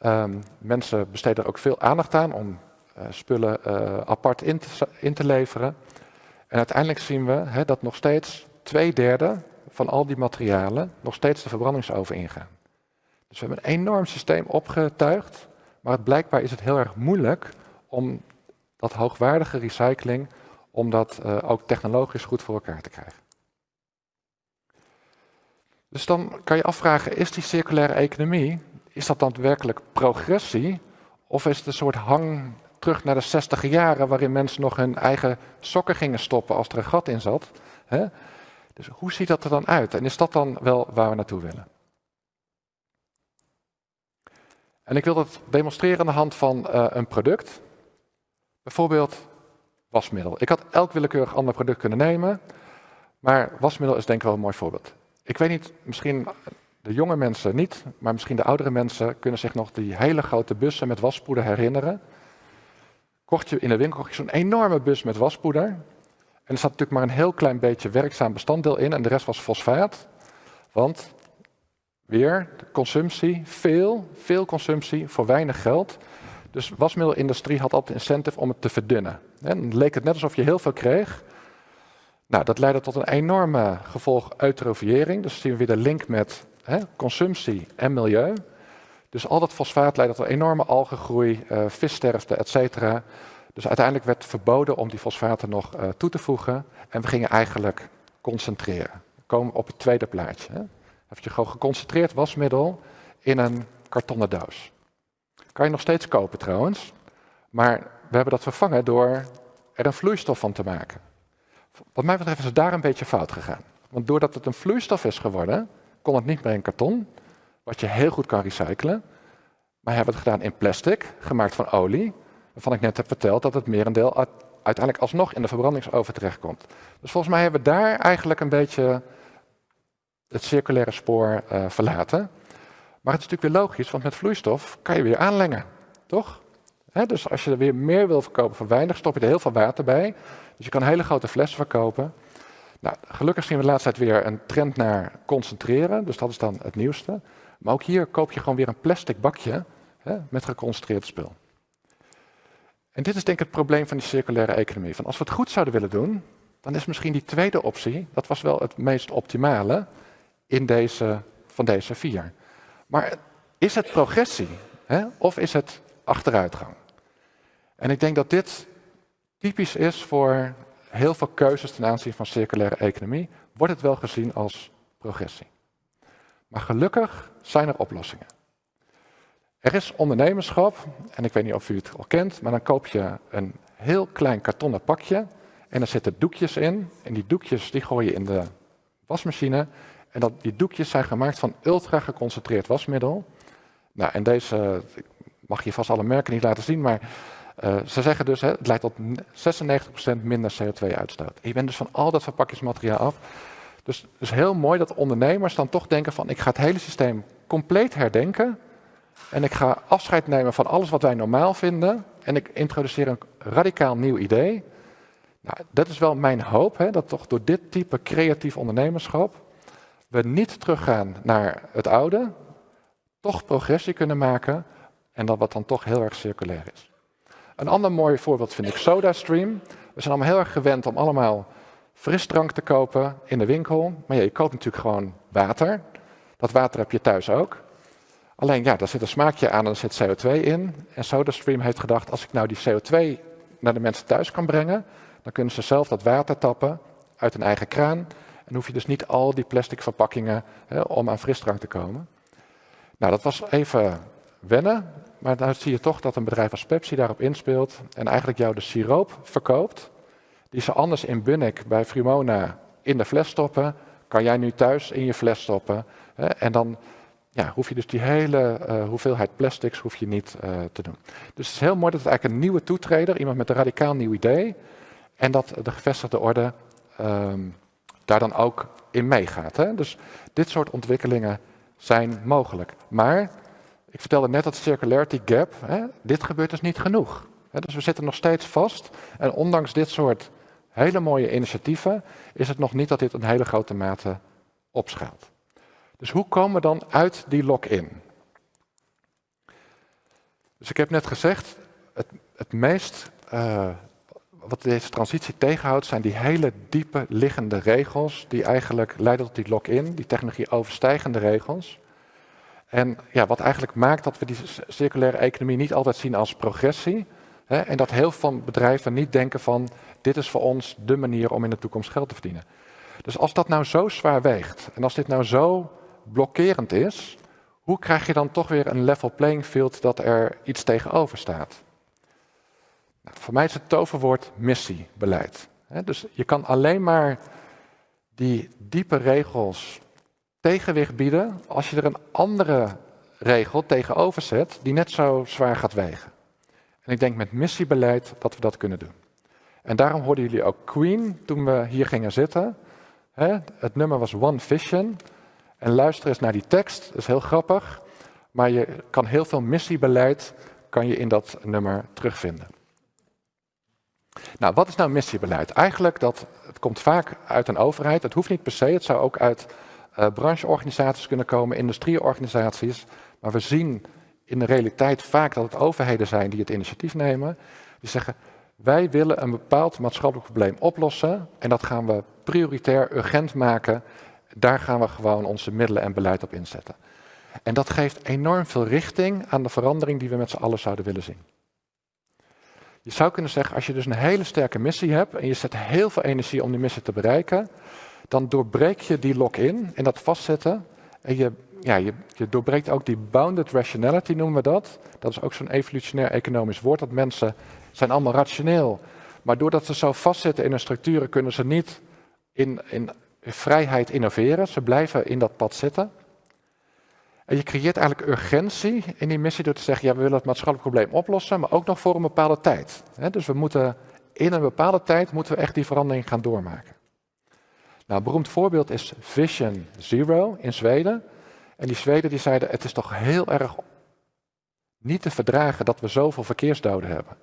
Um, mensen besteden er ook veel aandacht aan om uh, spullen apart in te, leveren. En uiteindelijk zien we hè, dat nog steeds twee derde van al die materialen nog steeds de verbrandingsoven ingaan. Dus we hebben een enorm systeem opgetuigd, maar blijkbaar is het heel erg moeilijk om dat hoogwaardige recycling, om dat uh, ook technologisch goed voor elkaar te krijgen. Dus dan kan je afvragen, is die circulaire economie, is dat dan werkelijk progressie? Of is het een soort hang terug naar de 60 jaren waarin mensen nog hun eigen sokken gingen stoppen als er een gat in zat? Hè? Dus hoe ziet dat er dan uit? En is dat dan wel waar we naartoe willen? En ik wil dat demonstreren aan de hand van uh, een product. Bijvoorbeeld wasmiddel. Ik had elk willekeurig ander product kunnen nemen, maar wasmiddel is denk ik wel een mooi voorbeeld. Ik weet niet, misschien de jonge mensen niet, maar misschien de oudere mensen kunnen zich nog die hele grote bussen met waspoeder herinneren. Kocht je in de winkel zo'n enorme bus met waspoeder. En er zat natuurlijk maar een heel klein beetje werkzaam bestanddeel in en de rest was fosfaat. Want weer, de consumptie, veel, veel consumptie voor weinig geld. Dus de wasmiddelindustrie had altijd incentive om het te verdunnen. En dan leek het net alsof je heel veel kreeg. Nou, dat leidde tot een enorme gevolg eutrofiëring. Dus zien we weer de link met hè, consumptie en milieu. Dus al dat fosfaat leidde tot enorme algengroei, uh, vissterfte, et cetera. Dus uiteindelijk werd verboden om die fosfaten nog uh, toe te voegen. En we gingen eigenlijk concentreren. We komen op het tweede plaatje. Hè. Heb je gewoon geconcentreerd wasmiddel in een kartonnen doos. Kan je nog steeds kopen trouwens. Maar we hebben dat vervangen door er een vloeistof van te maken. Wat mij betreft is het daar een beetje fout gegaan. Want doordat het een vloeistof is geworden, kon het niet meer in karton, wat je heel goed kan recyclen. Maar hebben het gedaan in plastic, gemaakt van olie, waarvan ik net heb verteld dat het merendeel uiteindelijk alsnog in de verbrandingsoven terechtkomt. Dus volgens mij hebben we daar eigenlijk een beetje het circulaire spoor uh, verlaten. Maar het is natuurlijk weer logisch, want met vloeistof kan je weer aanlengen, toch? Dus als je er weer meer wil verkopen voor weinig, stop je er heel veel water bij. Dus je kan hele grote flessen verkopen. Nou, gelukkig zien we de laatste tijd weer een trend naar concentreren, dus dat is dan het nieuwste. Maar ook hier koop je gewoon weer een plastic bakje hè, met geconcentreerd spul. En dit is denk ik het probleem van die circulaire economie. Van als we het goed zouden willen doen, dan is misschien die tweede optie, dat was wel het meest optimale in deze, van deze vier. Maar is het progressie hè, of is het achteruitgang? En ik denk dat dit typisch is voor heel veel keuzes ten aanzien van circulaire economie, wordt het wel gezien als progressie. Maar gelukkig zijn er oplossingen. Er is ondernemerschap, en ik weet niet of u het al kent, maar dan koop je een heel klein kartonnen pakje en er zitten doekjes in. En die doekjes die gooi je in de wasmachine. En dat, die doekjes zijn gemaakt van ultra geconcentreerd wasmiddel. Nou, en deze mag je vast alle merken niet laten zien, maar uh, ze zeggen dus, hè, het leidt tot 96% minder CO2-uitstoot. Je bent dus van al dat verpakkingsmateriaal af. Dus het is heel mooi dat ondernemers dan toch denken van, ik ga het hele systeem compleet herdenken. En ik ga afscheid nemen van alles wat wij normaal vinden. En ik introduceer een radicaal nieuw idee. Nou, dat is wel mijn hoop, hè, dat toch door dit type creatief ondernemerschap we niet teruggaan naar het oude, toch progressie kunnen maken en dat wat dan toch heel erg circulair is. Een ander mooi voorbeeld vind ik SodaStream. We zijn allemaal heel erg gewend om allemaal frisdrank te kopen in de winkel. Maar ja, je koopt natuurlijk gewoon water. Dat water heb je thuis ook. Alleen ja, daar zit een smaakje aan en er zit CO2 in. En SodaStream heeft gedacht, als ik nou die CO2 naar de mensen thuis kan brengen, dan kunnen ze zelf dat water tappen uit hun eigen kraan. En hoef je dus niet al die plastic verpakkingen hè, om aan frisdrank te komen. Nou, dat was even wennen. Maar dan zie je toch dat een bedrijf als Pepsi daarop inspeelt en eigenlijk jou de siroop verkoopt, die ze anders in Bunnik bij Frimona in de fles stoppen, kan jij nu thuis in je fles stoppen. Hè, en dan ja, hoef je dus die hele uh, hoeveelheid plastics hoef je niet uh, te doen. Dus het is heel mooi dat het eigenlijk een nieuwe toetreder, iemand met een radicaal nieuw idee, en dat de gevestigde orde um, daar dan ook in meegaat. Hè? Dus dit soort ontwikkelingen zijn mogelijk. Maar ik vertelde net dat circularity gap, hè, dit gebeurt dus niet genoeg. Hè, dus we zitten nog steeds vast. En ondanks dit soort hele mooie initiatieven is het nog niet dat dit een hele grote mate opschaalt. Dus hoe komen we dan uit die lock-in? Dus ik heb net gezegd, het, het meest uh, wat deze transitie tegenhoudt, zijn die hele diepe liggende regels, die eigenlijk leiden tot die lock-in, die technologie overstijgende regels. En ja, wat eigenlijk maakt dat we die circulaire economie niet altijd zien als progressie. En dat heel veel bedrijven niet denken van, dit is voor ons de manier om in de toekomst geld te verdienen. Dus als dat nou zo zwaar weegt en als dit nou zo blokkerend is, hoe krijg je dan toch weer een level playing field dat er iets tegenover staat? Nou, voor mij is het toverwoord missiebeleid. Dus je kan alleen maar die diepe regels tegenwicht bieden als je er een andere regel tegenover zet die net zo zwaar gaat wegen. En ik denk met missiebeleid dat we dat kunnen doen. En daarom hoorden jullie ook Queen toen we hier gingen zitten. Het nummer was One Vision. En luister eens naar die tekst, dat is heel grappig. Maar je kan heel veel missiebeleid kan je in dat nummer terugvinden. Nou, wat is nou missiebeleid? Eigenlijk, dat, het komt vaak uit een overheid. Het hoeft niet per se, het zou ook uit uh, brancheorganisaties kunnen komen, industrieorganisaties. Maar we zien in de realiteit vaak dat het overheden zijn die het initiatief nemen. Die zeggen, wij willen een bepaald maatschappelijk probleem oplossen en dat gaan we prioritair, urgent maken. Daar gaan we gewoon onze middelen en beleid op inzetten. En dat geeft enorm veel richting aan de verandering die we met z'n allen zouden willen zien. Je zou kunnen zeggen, als je dus een hele sterke missie hebt en je zet heel veel energie om die missie te bereiken, dan doorbreek je die lock-in en dat vastzetten. En je, ja, je, je doorbreekt ook die bounded rationality, noemen we dat. Dat is ook zo'n evolutionair economisch woord, dat mensen zijn allemaal rationeel. Maar doordat ze zo vastzitten in hun structuren, kunnen ze niet in, in vrijheid innoveren. Ze blijven in dat pad zitten. En je creëert eigenlijk urgentie in die missie door te zeggen, ja, we willen het maatschappelijk probleem oplossen, maar ook nog voor een bepaalde tijd. Dus we moeten in een bepaalde tijd moeten we echt die verandering gaan doormaken. Nou, een beroemd voorbeeld is Vision Zero in Zweden. En die Zweden die zeiden, het is toch heel erg niet te verdragen dat we zoveel verkeersdoden hebben.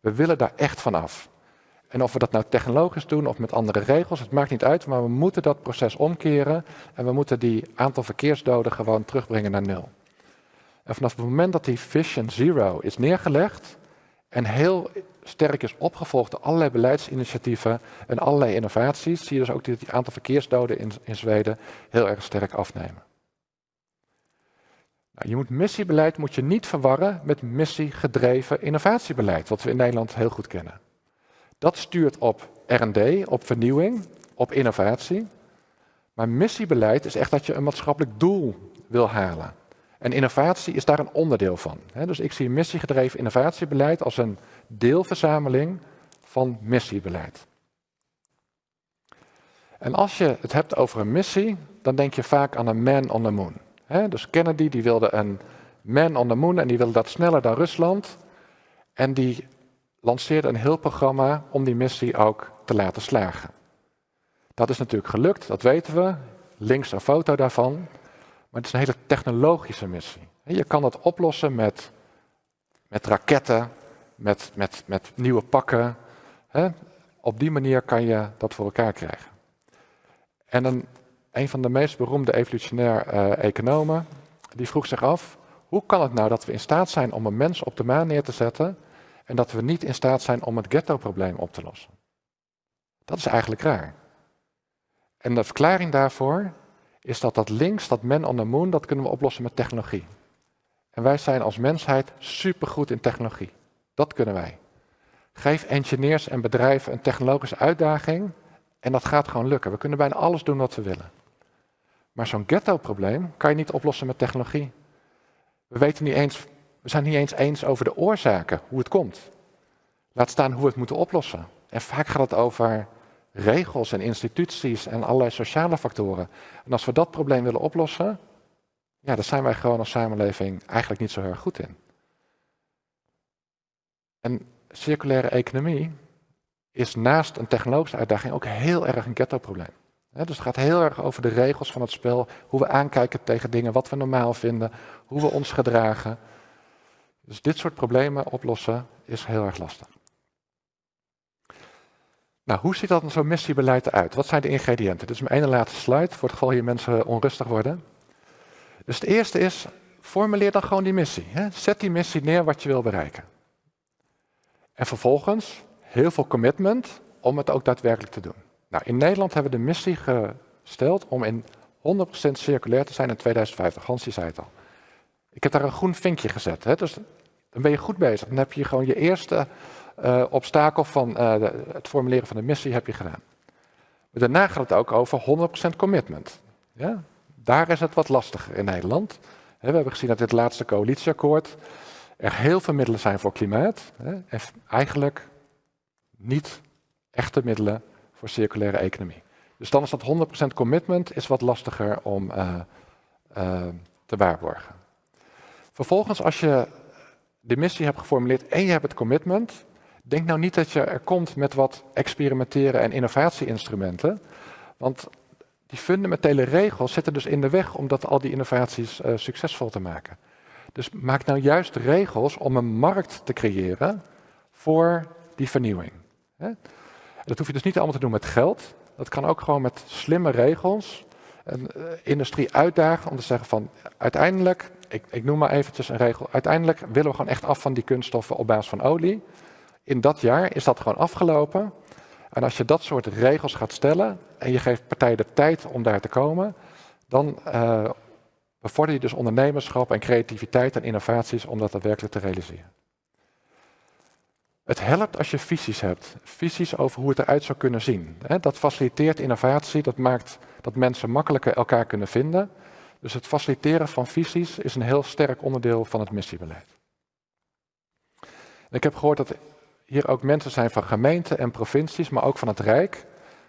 We willen daar echt van af. En of we dat nou technologisch doen of met andere regels, het maakt niet uit, maar we moeten dat proces omkeren en we moeten die aantal verkeersdoden gewoon terugbrengen naar nul. En vanaf het moment dat die Vision Zero is neergelegd en heel sterk is opgevolgd door allerlei beleidsinitiatieven en allerlei innovaties, zie je dus ook dat die aantal verkeersdoden in, in Zweden heel erg sterk afnemen. Nou, je moet missiebeleid moet je niet verwarren met missiegedreven innovatiebeleid, wat we in Nederland heel goed kennen. Dat stuurt op R&D, op vernieuwing, op innovatie. Maar missiebeleid is echt dat je een maatschappelijk doel wil halen. En innovatie is daar een onderdeel van. Dus ik zie missiegedreven innovatiebeleid als een deelverzameling van missiebeleid. En als je het hebt over een missie, dan denk je vaak aan een man on the moon. Dus Kennedy die wilde een Man on the Moon en die wilde dat sneller dan Rusland. En die lanceerde een heel programma om die missie ook te laten slagen. Dat is natuurlijk gelukt, dat weten we. Links een foto daarvan. Maar het is een hele technologische missie. Je kan dat oplossen met, met raketten, met, met, met nieuwe pakken. Op die manier kan je dat voor elkaar krijgen. En een, een van de meest beroemde evolutionair uh, economen, die vroeg zich af, hoe kan het nou dat we in staat zijn om een mens op de maan neer te zetten en dat we niet in staat zijn om het ghetto-probleem op te lossen? Dat is eigenlijk raar. En de verklaring daarvoor is dat dat links, dat man on the moon, dat kunnen we oplossen met technologie. En wij zijn als mensheid supergoed in technologie. Dat kunnen wij. Geef engineers en bedrijven een technologische uitdaging en dat gaat gewoon lukken. We kunnen bijna alles doen wat we willen. Maar zo'n ghetto-probleem kan je niet oplossen met technologie. We, weten niet eens, we zijn niet eens eens over de oorzaken, hoe het komt. Laat staan hoe we het moeten oplossen. En vaak gaat het over regels en instituties en allerlei sociale factoren. En als we dat probleem willen oplossen, ja, daar zijn wij gewoon als samenleving eigenlijk niet zo heel goed in. En circulaire economie is naast een technologische uitdaging ook heel erg een ghetto-probleem. Dus het gaat heel erg over de regels van het spel, hoe we aankijken tegen dingen, wat we normaal vinden, hoe we ons gedragen. Dus dit soort problemen oplossen is heel erg lastig. Nou, hoe ziet dat zo'n missiebeleid eruit? Wat zijn de ingrediënten? Dit is mijn ene laatste slide, voor het geval hier mensen onrustig worden. Dus het eerste is, formuleer dan gewoon die missie. Zet die missie neer wat je wil bereiken. En vervolgens heel veel commitment om het ook daadwerkelijk te doen. Nou, in Nederland hebben we de missie gesteld om in 100% circulair te zijn in 2050. Hans zei het al. Ik heb daar een groen vinkje gezet. Hè? Dus dan ben je goed bezig. Dan heb je gewoon je eerste uh, obstakel van de, het formuleren van de missie heb je gedaan. Maar daarna gaat het ook over 100% commitment. Ja? Daar is het wat lastiger in Nederland. We hebben gezien dat dit laatste coalitieakkoord er heel veel middelen zijn voor klimaat. En eigenlijk niet echte middelen voor circulaire economie. Dus dan is dat 100% commitment is wat lastiger om uh, uh, te waarborgen. Vervolgens, als je de missie hebt geformuleerd en je hebt het commitment, denk nou niet dat je er komt met wat experimenteren en innovatieinstrumenten. Want die fundamentele regels zitten dus in de weg om dat, al die innovaties uh, succesvol te maken. Dus maak nou juist regels om een markt te creëren voor die vernieuwing. Dat hoef je dus niet allemaal te doen met geld. Dat kan ook gewoon met slimme regels. Een uh, industrie uitdagen om te zeggen van uiteindelijk, ik, ik noem maar eventjes een regel, uiteindelijk willen we gewoon echt af van die kunststoffen op basis van olie. In dat jaar is dat gewoon afgelopen. En als je dat soort regels gaat stellen en je geeft partijen de tijd om daar te komen, dan uh, bevorder je dus ondernemerschap en creativiteit en innovaties om dat daadwerkelijk te realiseren. Het helpt als je visies hebt, visies over hoe het eruit zou kunnen zien. Dat faciliteert innovatie, dat maakt dat mensen makkelijker elkaar kunnen vinden. Dus het faciliteren van visies is een heel sterk onderdeel van het missiebeleid. ik heb gehoord dat hier ook mensen zijn van gemeenten en provincies, maar ook van het Rijk.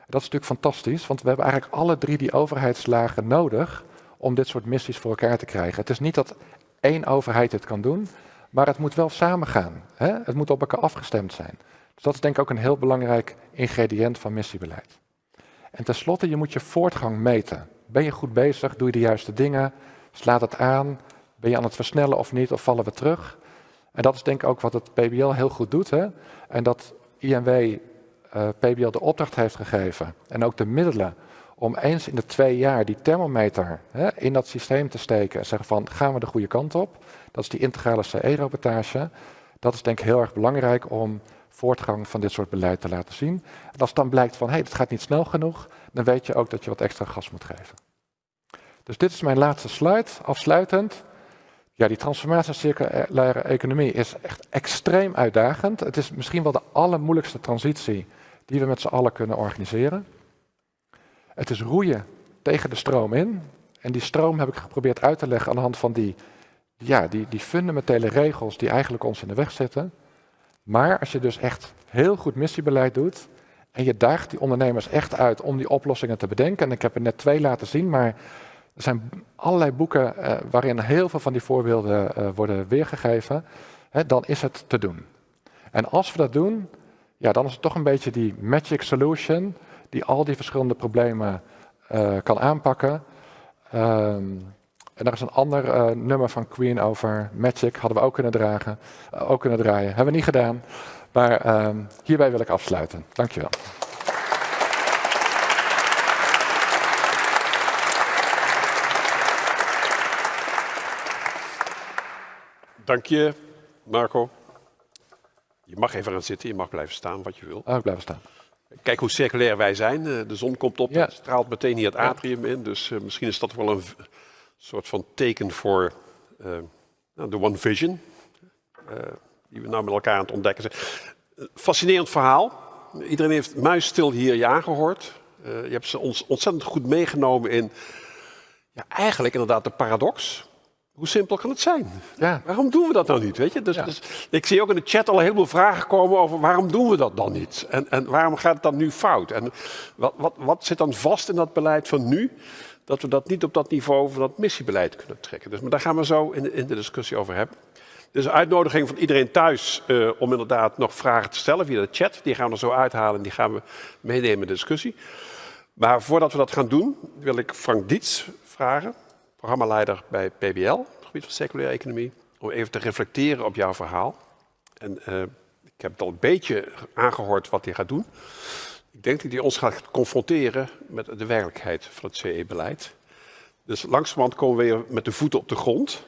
Dat is natuurlijk fantastisch, want we hebben eigenlijk alle drie die overheidslagen nodig om dit soort missies voor elkaar te krijgen. Het is niet dat één overheid het kan doen, maar het moet wel samengaan. Hè? Het moet op elkaar afgestemd zijn. Dus dat is denk ik ook een heel belangrijk ingrediënt van missiebeleid. En tenslotte, je moet je voortgang meten. Ben je goed bezig? Doe je de juiste dingen? Slaat het aan? Ben je aan het versnellen of niet? Of vallen we terug? En dat is denk ik ook wat het PBL heel goed doet. Hè? En dat INW eh, PBL de opdracht heeft gegeven en ook de middelen om eens in de twee jaar die thermometer hè, in dat systeem te steken en zeggen van gaan we de goede kant op. Dat is die integrale CE-rapportage. Dat is denk ik heel erg belangrijk om voortgang van dit soort beleid te laten zien. En als dan blijkt van hé, hey, het gaat niet snel genoeg, dan weet je ook dat je wat extra gas moet geven. Dus dit is mijn laatste slide, afsluitend. Ja, die transformatie circulaire economie is echt extreem uitdagend. Het is misschien wel de allermoeilijkste transitie die we met z'n allen kunnen organiseren. Het is roeien tegen de stroom in. En die stroom heb ik geprobeerd uit te leggen aan de hand van die, ja, die, die fundamentele regels die eigenlijk ons in de weg zitten. Maar als je dus echt heel goed missiebeleid doet en je daagt die ondernemers echt uit om die oplossingen te bedenken. En ik heb er net twee laten zien, maar Er zijn allerlei boeken uh, waarin heel veel van die voorbeelden uh, worden weergegeven. Hè, dan is het te doen. En als we dat doen, ja, dan is het toch een beetje die magic solution die al die verschillende problemen uh, kan aanpakken. Um, en daar is een ander uh, nummer van Queen over Magic, hadden we ook kunnen dragen, uh, ook kunnen draaien. Hebben we niet gedaan, maar uh, hierbij wil ik afsluiten. Dankjewel. Dank je, Marco. Je mag even gaan zitten, je mag blijven staan wat je wil. Oh, ik blijf staan. Kijk hoe circulair wij zijn. De zon komt op, ja. straalt meteen hier het atrium in. Dus misschien is dat wel een soort van teken voor uh, de One Vision. Uh, die we nou met elkaar aan het ontdekken zijn. Fascinerend verhaal. Iedereen heeft muisstil hier ja gehoord. je hebt ze ons ontzettend goed meegenomen in ja, eigenlijk inderdaad de paradox. Hoe simpel kan het zijn? Ja. Waarom doen we dat nou niet? Weet je? Dus, dus, ik zie ook in de chat al een heleboel vragen komen over waarom doen we dat dan niet? En, en waarom gaat het dan nu fout? En wat, wat, wat zit dan vast in dat beleid van nu? Dat we dat niet op dat niveau van dat missiebeleid kunnen trekken. Dus, maar daar gaan we zo in de, in de discussie over hebben. Dus een uitnodiging van iedereen thuis uh, om inderdaad nog vragen te stellen via de chat. Die gaan we er zo uithalen en die gaan we meenemen in de discussie. Maar voordat we dat gaan doen, wil ik Frank Diets vragen programmaleider bij PBL, het gebied van circulaire economie, om even te reflecteren op jouw verhaal. En uh, ik heb het al een beetje aangehoord wat hij gaat doen. Ik denk dat hij ons gaat confronteren met de werkelijkheid van het CE-beleid. Dus langzamerhand komen we weer met de voeten op de grond.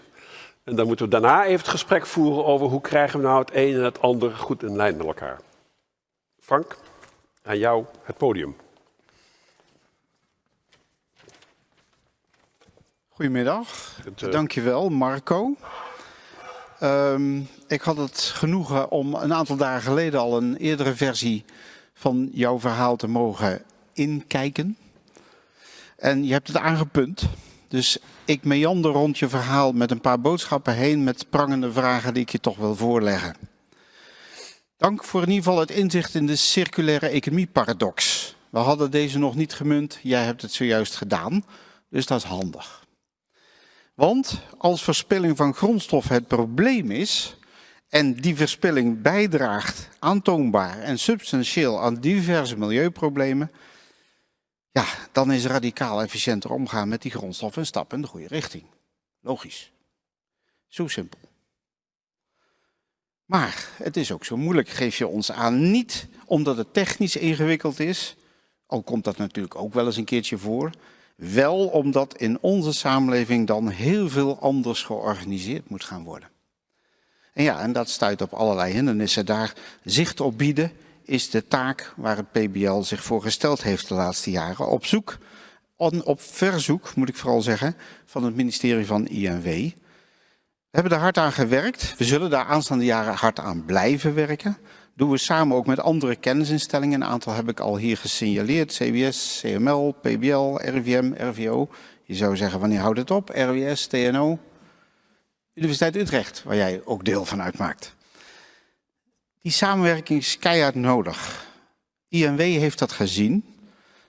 En dan moeten we daarna even het gesprek voeren over hoe krijgen we nou het een en het ander goed in lijn met elkaar. Frank, aan jou het podium. Goedemiddag, uh... dankjewel Marco. Um, ik had het genoegen om een aantal dagen geleden al een eerdere versie van jouw verhaal te mogen inkijken. En je hebt het aangepunt. Dus ik meander rond je verhaal met een paar boodschappen heen met prangende vragen die ik je toch wil voorleggen. Dank voor in ieder geval het inzicht in de circulaire economie paradox. We hadden deze nog niet gemunt, jij hebt het zojuist gedaan, dus dat is handig. Want als verspilling van grondstof het probleem is en die verspilling bijdraagt aantoonbaar en substantieel aan diverse milieuproblemen, ja, dan is radicaal efficiënter omgaan met die grondstof een stap in de goede richting. Logisch. Zo simpel. Maar het is ook zo moeilijk, geef je ons aan. Niet omdat het technisch ingewikkeld is, al komt dat natuurlijk ook wel eens een keertje voor, wel omdat in onze samenleving dan heel veel anders georganiseerd moet gaan worden. En ja, en dat stuit op allerlei hindernissen. Daar zicht op bieden is de taak waar het PBL zich voor gesteld heeft de laatste jaren. Op zoek, op verzoek moet ik vooral zeggen, van het ministerie van INW. We hebben er hard aan gewerkt. We zullen daar aanstaande jaren hard aan blijven werken doen we samen ook met andere kennisinstellingen. Een aantal heb ik al hier gesignaleerd. CWS, CML, PBL, RIVM, RVO. Je zou zeggen, wanneer houdt het op? RWS, TNO. Universiteit Utrecht, waar jij ook deel van uitmaakt. Die samenwerking is keihard nodig. INW heeft dat gezien,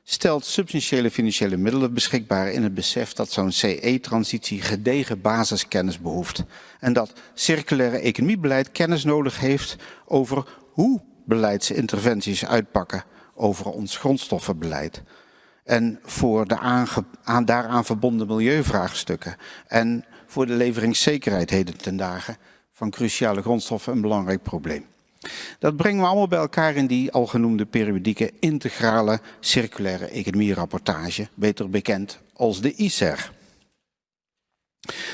stelt substantiële financiële middelen beschikbaar in het besef dat zo'n CE-transitie gedegen basiskennis behoeft. En dat circulaire economiebeleid kennis nodig heeft over hoe beleidsinterventies uitpakken over ons grondstoffenbeleid. En voor de aan, daaraan verbonden milieuvraagstukken. En voor de leveringszekerheid heden ten dagen van cruciale grondstoffen een belangrijk probleem. Dat brengen we allemaal bij elkaar in die al genoemde periodieke integrale circulaire economie-rapportage, beter bekend als de ICER.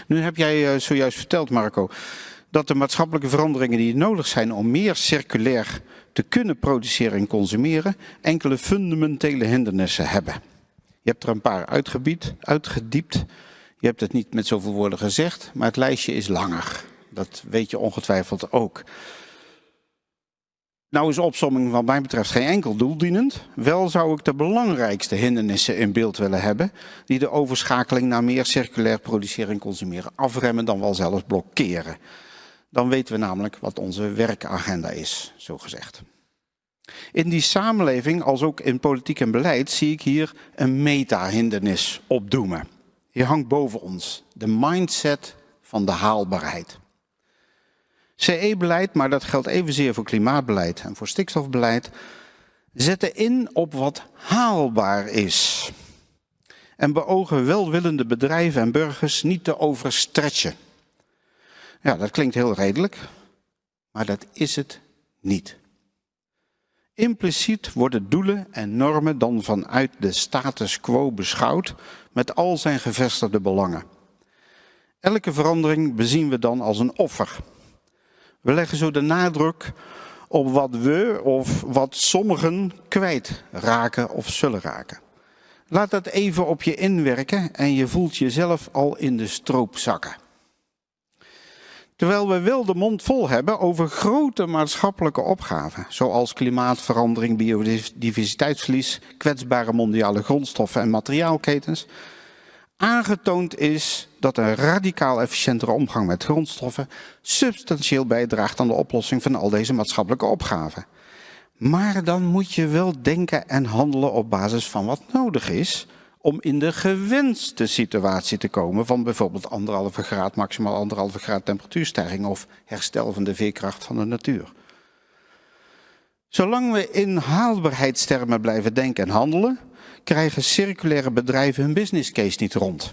Nu heb jij eh, zojuist verteld, Marco, dat de maatschappelijke veranderingen die nodig zijn om meer circulair te kunnen produceren en consumeren, enkele fundamentele hindernissen hebben. Je hebt er een paar uitgebied, uitgediept. Je hebt het niet met zoveel woorden gezegd, maar het lijstje is langer. Dat weet je ongetwijfeld ook. Nou is opsomming wat mij betreft geen enkel doeldienend. Wel zou ik de belangrijkste hindernissen in beeld willen hebben... die de overschakeling naar meer circulair produceren en consumeren afremmen dan wel zelfs blokkeren. Dan weten we namelijk wat onze werkagenda is, zo gezegd. In die samenleving, als ook in politiek en beleid, zie ik hier een meta-hindernis opdoemen. Die hangt boven ons. De mindset van de haalbaarheid. CE-beleid, maar dat geldt evenzeer voor klimaatbeleid en voor stikstofbeleid, zetten in op wat haalbaar is. En beogen welwillende bedrijven en burgers niet te overstretchen. Ja, dat klinkt heel redelijk, maar dat is het niet. Impliciet worden doelen en normen dan vanuit de status quo beschouwd met al zijn gevestigde belangen. Elke verandering bezien we dan als een offer. We leggen zo de nadruk op wat we of wat sommigen kwijt raken of zullen raken. Laat dat even op je inwerken en je voelt jezelf al in de stroop zakken. Terwijl we wel de mond vol hebben over grote maatschappelijke opgaven, zoals klimaatverandering, biodiversiteitsverlies, kwetsbare mondiale grondstoffen en materiaalketens, aangetoond is dat een radicaal efficiëntere omgang met grondstoffen substantieel bijdraagt aan de oplossing van al deze maatschappelijke opgaven. Maar dan moet je wel denken en handelen op basis van wat nodig is om in de gewenste situatie te komen van bijvoorbeeld anderhalve graad, maximaal anderhalve graad temperatuurstijging of herstel van de veerkracht van de natuur. Zolang we in haalbaarheidstermen blijven denken en handelen, krijgen circulaire bedrijven hun business case niet rond.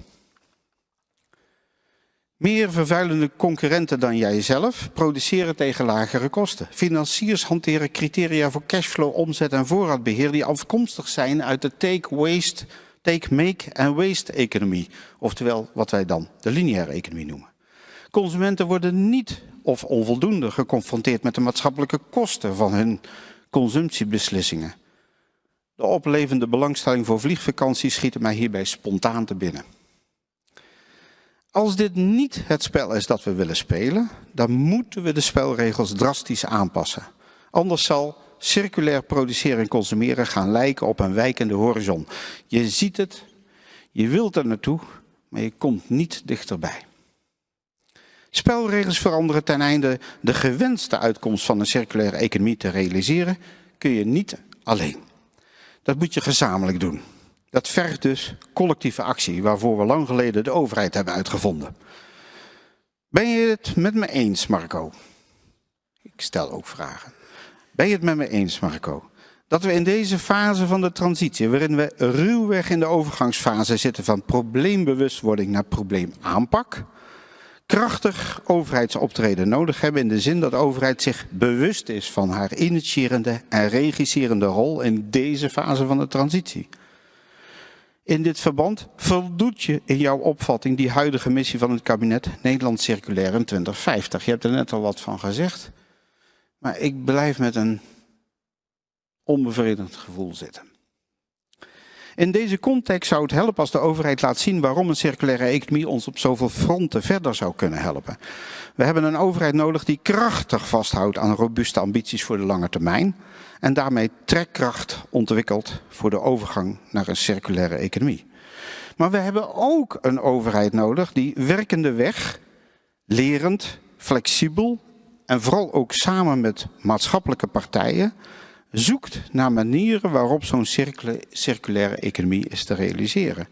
Meer vervuilende concurrenten dan jijzelf produceren tegen lagere kosten. Financiers hanteren criteria voor cashflow, omzet en voorraadbeheer die afkomstig zijn uit de take, waste, take, make en waste economie. Oftewel wat wij dan de lineaire economie noemen. Consumenten worden niet of onvoldoende geconfronteerd met de maatschappelijke kosten van hun consumptiebeslissingen. De oplevende belangstelling voor vliegvakanties schieten mij hierbij spontaan te binnen. Als dit niet het spel is dat we willen spelen, dan moeten we de spelregels drastisch aanpassen. Anders zal circulair produceren en consumeren gaan lijken op een wijkende horizon. Je ziet het, je wilt er naartoe, maar je komt niet dichterbij. Spelregels veranderen ten einde de gewenste uitkomst van een circulaire economie te realiseren, kun je niet alleen. Dat moet je gezamenlijk doen. Dat vergt dus collectieve actie, waarvoor we lang geleden de overheid hebben uitgevonden. Ben je het met me eens, Marco? Ik stel ook vragen. Ben je het met me eens, Marco? Dat we in deze fase van de transitie, waarin we ruwweg in de overgangsfase zitten van probleembewustwording naar probleemaanpak, krachtig overheidsoptreden nodig hebben in de zin dat de overheid zich bewust is van haar initiërende en regisserende rol in deze fase van de transitie. In dit verband voldoet je in jouw opvatting die huidige missie van het kabinet Nederland Circulair in 2050. Je hebt er net al wat van gezegd, maar ik blijf met een onbevredigend gevoel zitten. In deze context zou het helpen als de overheid laat zien waarom een circulaire economie ons op zoveel fronten verder zou kunnen helpen. We hebben een overheid nodig die krachtig vasthoudt aan robuuste ambities voor de lange termijn en daarmee trekkracht ontwikkelt voor de overgang naar een circulaire economie. Maar we hebben ook een overheid nodig die werkende weg, lerend, flexibel en vooral ook samen met maatschappelijke partijen zoekt naar manieren waarop zo'n circulaire economie is te realiseren.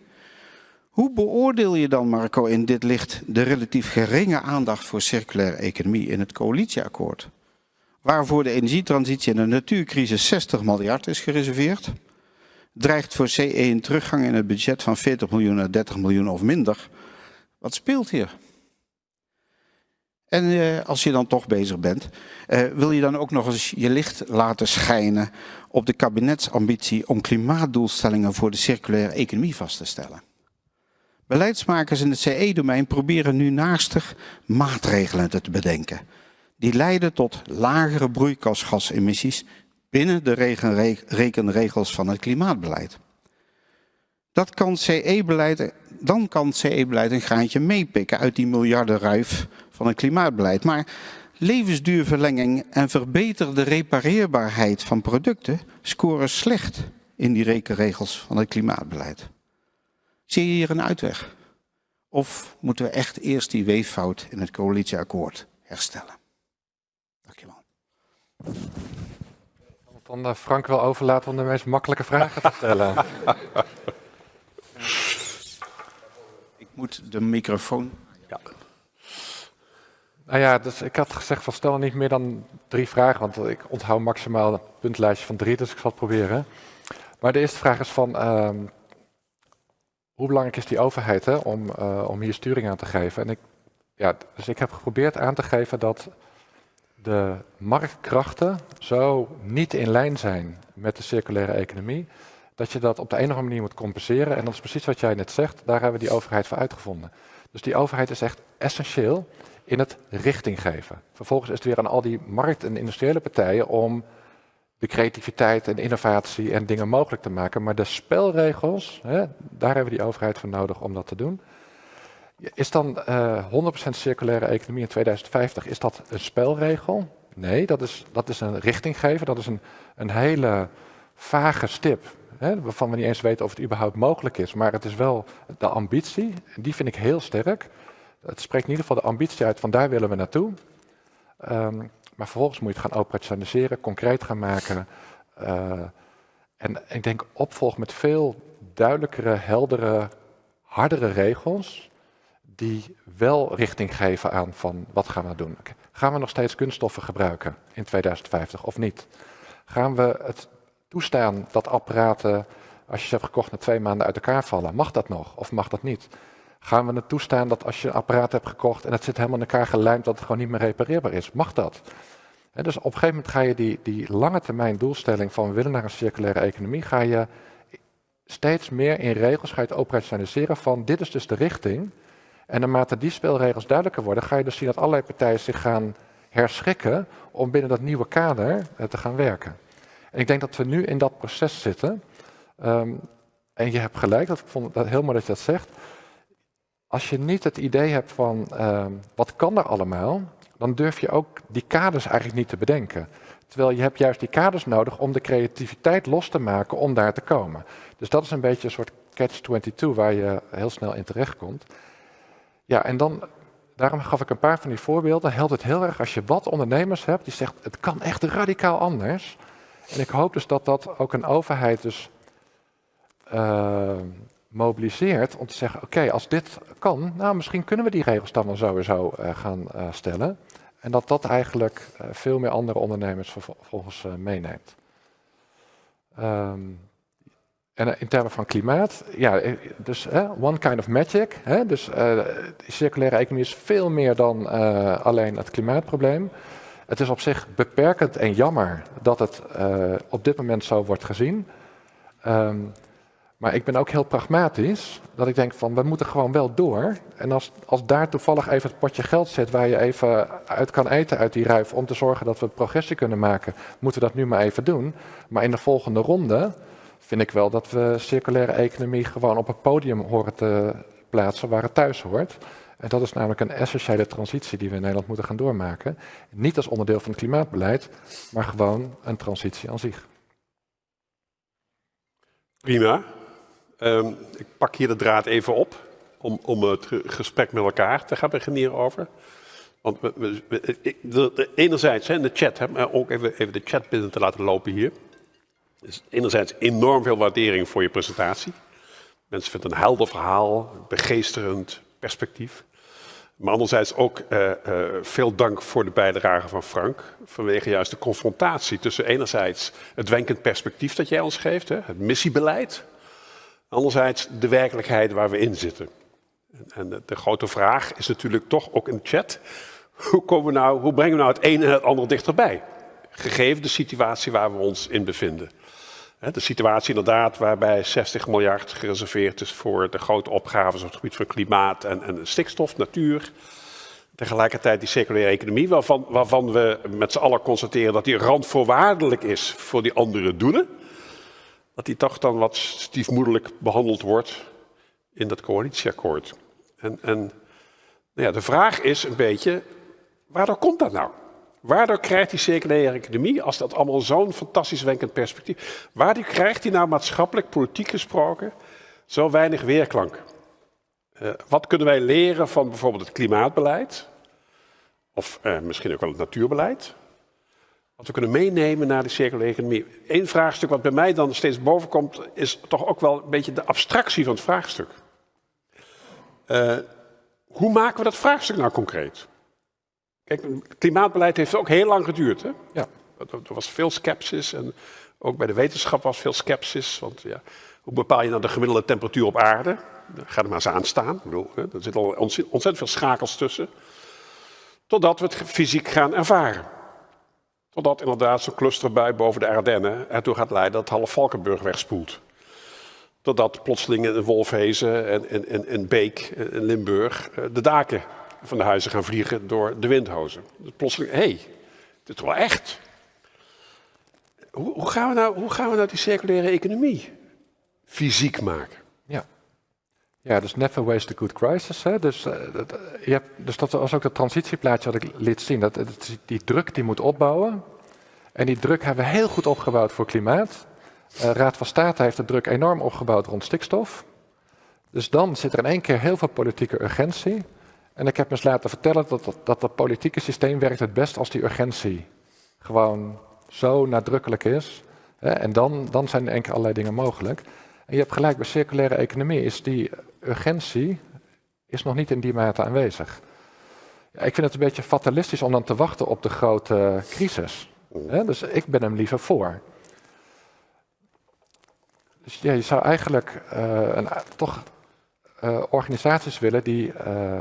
Hoe beoordeel je dan, Marco, in dit licht de relatief geringe aandacht voor circulaire economie in het coalitieakkoord? Waarvoor de energietransitie en de natuurcrisis 60 miljard is gereserveerd, dreigt voor CE een teruggang in het budget van 40 miljoen naar 30 miljoen of minder. Wat speelt hier? En uh, als je dan toch bezig bent, uh, wil je dan ook nog eens je licht laten schijnen op de kabinetsambitie om klimaatdoelstellingen voor de circulaire economie vast te stellen. Beleidsmakers in het CE-domein proberen nu naastig maatregelen te bedenken. Die leiden tot lagere broeikasgasemissies binnen de rekenregels van het klimaatbeleid. Dat kan CE-beleid, dan kan CE-beleid een graantje meepikken uit die miljardenruif van het klimaatbeleid. Maar levensduurverlenging en verbeterde repareerbaarheid van producten scoren slecht in die rekenregels van het klimaatbeleid. Zie je hier een uitweg? Of moeten we echt eerst die weeffout in het coalitieakkoord herstellen? Dankjewel. Ik kan dan Frank wel overlaten om de meest makkelijke vragen te stellen. Moet de microfoon... Ja. Nou ja, dus ik had gezegd van stel niet meer dan drie vragen, want ik onthoud maximaal een puntlijstje van drie, dus ik zal het proberen. Maar de eerste vraag is van, ehm, hoe belangrijk is die overheid hè, om, uh, om hier sturing aan te geven? En ik, ja, dus ik heb geprobeerd aan te geven dat de marktkrachten zo niet in lijn zijn met de circulaire economie, dat je dat op de een of andere manier moet compenseren. En dat is precies wat jij net zegt, daar hebben we die overheid voor uitgevonden. Dus die overheid is echt essentieel in het richting geven. Vervolgens is het weer aan al die markt- en industriële partijen om de creativiteit en innovatie en dingen mogelijk te maken. Maar de spelregels, hè, daar hebben we die overheid voor nodig om dat te doen. Is dan uh, eh, 100% circulaire economie in 2050, is dat een spelregel? Nee, dat is, dat is een richting geven. Dat is een, een hele vage stip, hè, waarvan we niet eens weten of het überhaupt mogelijk is. Maar het is wel de ambitie, die vind ik heel sterk. Het spreekt in ieder geval de ambitie uit van daar willen we naartoe. Um, maar vervolgens moet je het gaan operationaliseren, concreet gaan maken. Uh, en ik denk opvolg met veel duidelijkere, heldere, hardere regels. Die wel richting geven aan van wat gaan we doen. Gaan we nog steeds kunststoffen gebruiken in 2050 of niet? Gaan we het toestaan dat apparaten, als je ze hebt gekocht, na twee maanden uit elkaar vallen? Mag dat nog of mag dat niet? Gaan we het toestaan dat als je een apparaat hebt gekocht en het zit helemaal in elkaar gelijmd, dat het gewoon niet meer repareerbaar is? Mag dat? dus op een gegeven moment ga je die, die lange termijn doelstelling van we willen naar een circulaire economie, ga je steeds meer in regels, ga operationaliseren van dit is dus de richting. En naarmate die spelregels duidelijker worden, ga je dus zien dat allerlei partijen zich gaan herschikken om binnen dat nieuwe kader eh, te gaan werken. En ik denk dat we nu in dat proces zitten. Ehm, en je hebt gelijk, dat ik vond dat heel mooi dat je dat zegt. Als je niet het idee hebt van ehm, wat kan er allemaal, dan durf je ook die kaders eigenlijk niet te bedenken. Terwijl je hebt juist die kaders nodig om de creativiteit los te maken om daar te komen. Dus dat is een beetje een soort catch-22 waar je heel snel in terechtkomt. Ja, en dan, daarom gaf ik een paar van die voorbeelden. Helpt het heel erg als je wat ondernemers hebt die zegt het kan echt radicaal anders. En ik hoop dus dat dat ook een overheid dus uh, mobiliseert om te zeggen, oké, als dit kan, nou misschien kunnen we die regels dan wel sowieso uh, gaan uh, stellen. En dat dat eigenlijk veel meer andere ondernemers vervolgens meeneemt. Um, en in termen van klimaat, ja, dus one kind of magic. Hè, dus de circulaire economie is veel meer dan alleen het klimaatprobleem. Het is op zich beperkend en jammer dat het op dit moment zo wordt gezien. Um, maar ik ben ook heel pragmatisch, dat ik denk van we moeten gewoon wel door. En als, als daar toevallig even het potje geld zit waar je even uit kan eten uit die ruif om te zorgen dat we progressie kunnen maken, moeten we dat nu maar even doen. Maar in de volgende ronde vind ik wel dat we circulaire economie gewoon op het podium horen te plaatsen waar het thuis hoort. En dat is namelijk een essentiële transitie die we in Nederland moeten gaan doormaken. Niet als onderdeel van het klimaatbeleid, maar gewoon een transitie aan zich. Prima. Um, ik pak hier de draad even op om, om het gesprek met elkaar te gaan beginnen over. Want we, enerzijds in de chat, hè, maar ook even, even de chat binnen te laten lopen hier. Dus enerzijds enorm veel waardering voor je presentatie. Mensen vinden een helder verhaal, begeesterend perspectief. Maar anderzijds ook uh, uh, veel dank voor de bijdrage van Frank. Vanwege juist de confrontatie tussen enerzijds het wenkend perspectief dat jij ons geeft, hè, het missiebeleid. Anderzijds de werkelijkheid waar we in zitten. En de, de grote vraag is natuurlijk toch ook in de chat. Hoe, komen we nou, hoe brengen we nou het een en het ander dichterbij? Gegeven de situatie waar we ons in bevinden. De situatie inderdaad waarbij 60 miljard gereserveerd is voor de grote opgaves op het gebied van klimaat en, en stikstof, natuur. Tegelijkertijd die circulaire economie, waarvan, waarvan we met z'n allen constateren dat die randvoorwaardelijk is voor die andere doelen dat die toch dan wat stiefmoederlijk behandeld wordt in dat coalitieakkoord. En, en nou ja, de vraag is een beetje, waardoor komt dat nou? Waardoor krijgt die circulaire economie, als dat allemaal zo'n fantastisch wenkend perspectief, waardoor krijgt die nou maatschappelijk, politiek gesproken, zo weinig weerklank? Uh, wat kunnen wij leren van bijvoorbeeld het klimaatbeleid? Of uh, misschien ook wel het natuurbeleid? Wat we kunnen meenemen naar de circulaire economie. Eén vraagstuk wat bij mij dan steeds boven komt, is toch ook wel een beetje de abstractie van het vraagstuk. Uh, hoe maken we dat vraagstuk nou concreet? Kijk, het klimaatbeleid heeft ook heel lang geduurd. Hè? Ja. Er was veel sceptisch en ook bij de wetenschap was veel sceptisch. Want ja, hoe bepaal je nou de gemiddelde temperatuur op aarde? Ga er maar eens aan staan. Ik bedoel, er zitten al ontzettend veel schakels tussen. Totdat we het fysiek gaan ervaren. Totdat inderdaad zo'n clusterbui boven de Ardennen ertoe gaat leiden dat half Valkenburg wegspoelt. Totdat plotseling in Wolfhezen en, en, en Beek en Limburg eh, de daken van de huizen gaan vliegen door de windhozen. Dus plotseling, hé, hey, dit is wel echt. Hoe, hoe, gaan we nou, hoe gaan we nou die circulaire economie fysiek maken? Ja. Ja, dus never waste a good crisis. Hè? Dus, uh, dat, je hebt, dus dat was ook het transitieplaatje wat ik liet zien. Dat, dat, die druk die moet opbouwen. En die druk hebben we heel goed opgebouwd voor klimaat. Uh, Raad van State heeft de druk enorm opgebouwd rond stikstof. Dus dan zit er in één keer heel veel politieke urgentie. En ik heb me eens laten vertellen dat, dat, dat politieke systeem werkt het best als die urgentie gewoon zo nadrukkelijk is. Hè? En dan, dan zijn er enkel allerlei dingen mogelijk. En je hebt gelijk, bij circulaire economie is die urgentie is nog niet in die mate aanwezig. Ja, ik vind het een beetje fatalistisch om dan te wachten op de grote crisis. Hè? Dus ik ben hem liever voor. Dus ja, je zou eigenlijk uh, een, toch uh, organisaties willen die, uh,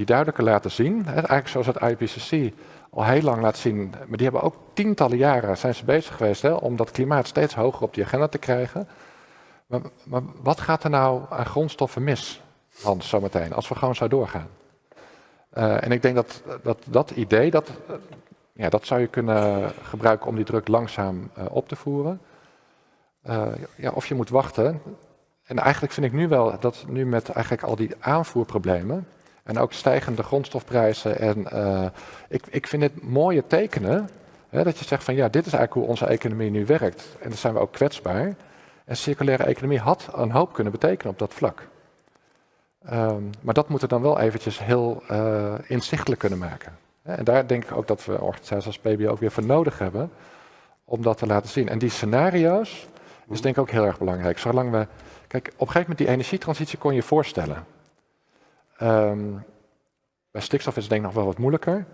die duidelijker laten zien, eigenlijk zoals het IPCC al heel lang laat zien, maar die hebben ook tientallen jaren zijn ze bezig geweest hè, om dat klimaat steeds hoger op die agenda te krijgen. Maar, maar wat gaat er nou aan grondstoffen mis, Hans, zometeen, als we gewoon zo doorgaan? Uh, en ik denk dat dat, dat idee, dat, ja, dat zou je kunnen gebruiken om die druk langzaam uh, op te voeren. Uh, ja, of je moet wachten. En eigenlijk vind ik nu wel dat nu met eigenlijk al die aanvoerproblemen en ook stijgende grondstofprijzen en ik, ik vind het mooie tekenen hè, dat je zegt van ja, dit is eigenlijk hoe onze economie nu werkt. En dan zijn we ook kwetsbaar. En circulaire economie had een hoop kunnen betekenen op dat vlak. Um, maar dat moeten we dan wel eventjes heel uh, inzichtelijk kunnen maken. En daar denk ik ook dat we organisaties als PBO ook weer voor nodig hebben om dat te laten zien. En die scenario's is denk ik ook heel erg belangrijk. Zolang we, kijk, op een gegeven moment die energietransitie kon je voorstellen. Um, bij stikstof is het denk ik nog wel wat moeilijker.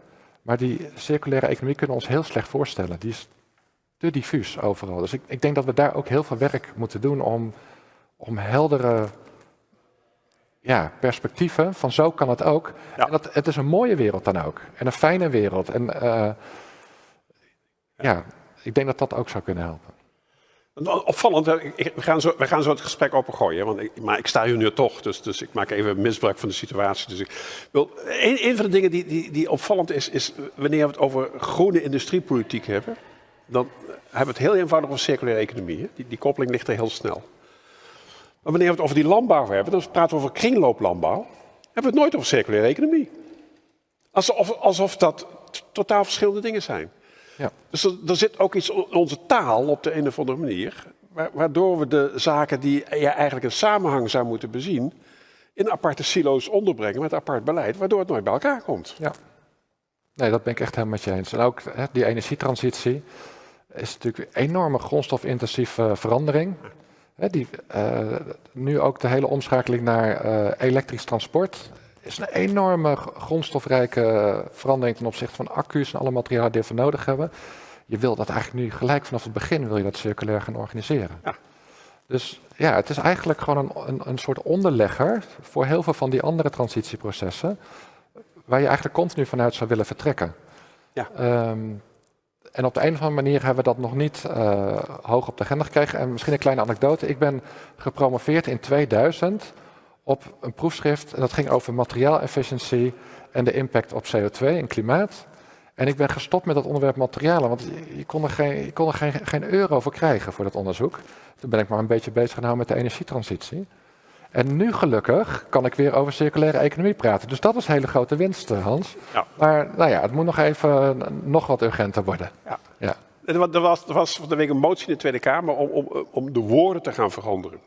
Maar die circulaire economie kunnen we ons heel slecht voorstellen. Die is te diffuus overal. Dus ik, ik denk dat we daar ook heel veel werk moeten doen om, om heldere ja, perspectieven van zo kan het ook. Ja. En dat, het is een mooie wereld dan ook. En een fijne wereld. En uh, ja, ik denk dat dat ook zou kunnen helpen. Opvallend, we gaan zo, we gaan zo het gesprek opengooien, want maar ik sta hier nu toch, dus, dus ik maak even misbruik van de situatie. Dus ik wil, een, een van de dingen die, die, die opvallend is, is wanneer we het over groene industriepolitiek hebben, dan hebben we het heel eenvoudig over circulaire economie. Die, die koppeling ligt er heel snel. Maar wanneer we het over die landbouw hebben, dan praten we over kringlooplandbouw, hebben we het nooit over circulaire economie. Alsof, alsof dat totaal verschillende dingen zijn. Ja. Dus er, er, zit ook iets in onze taal op de een of andere manier, waardoor we de zaken die je eigenlijk een samenhang zou moeten bezien, in aparte silo's onderbrengen met apart beleid, waardoor het nooit bij elkaar komt. Ja. Nee, dat ben ik echt helemaal met je eens. En ook hè, die energietransitie is natuurlijk een enorme grondstofintensieve verandering. Hè, die, uh, nu ook de hele omschakeling naar uh, elektrisch transport is een enorme grondstofrijke verandering ten opzichte van accu's en alle materialen die we nodig hebben. Je wil dat eigenlijk nu gelijk vanaf het begin wil je dat circulair gaan organiseren. Ja. Dus ja, het is eigenlijk gewoon een, een, een soort onderlegger voor heel veel van die andere transitieprocessen waar je eigenlijk continu vanuit zou willen vertrekken. Ja. Um, en op de een of andere manier hebben we dat nog niet uh, hoog op de agenda gekregen. En misschien een kleine anekdote. Ik ben gepromoveerd in 2000 op een proefschrift. En dat ging over materiaalefficiëntie en de impact op CO2 en klimaat. En ik ben gestopt met dat onderwerp materialen, want je kon er, geen, je kon er geen, geen euro voor krijgen voor dat onderzoek. Toen ben ik maar een beetje bezig gehouden met de energietransitie. En nu gelukkig kan ik weer over circulaire economie praten. Dus dat is hele grote winst, eh, Hans. Ja. Maar nou ja, het moet nog even nog wat urgenter worden. Ja. ja. Er was, er was van de week een motie in de Tweede Kamer om, om, om de woorden te gaan veranderen.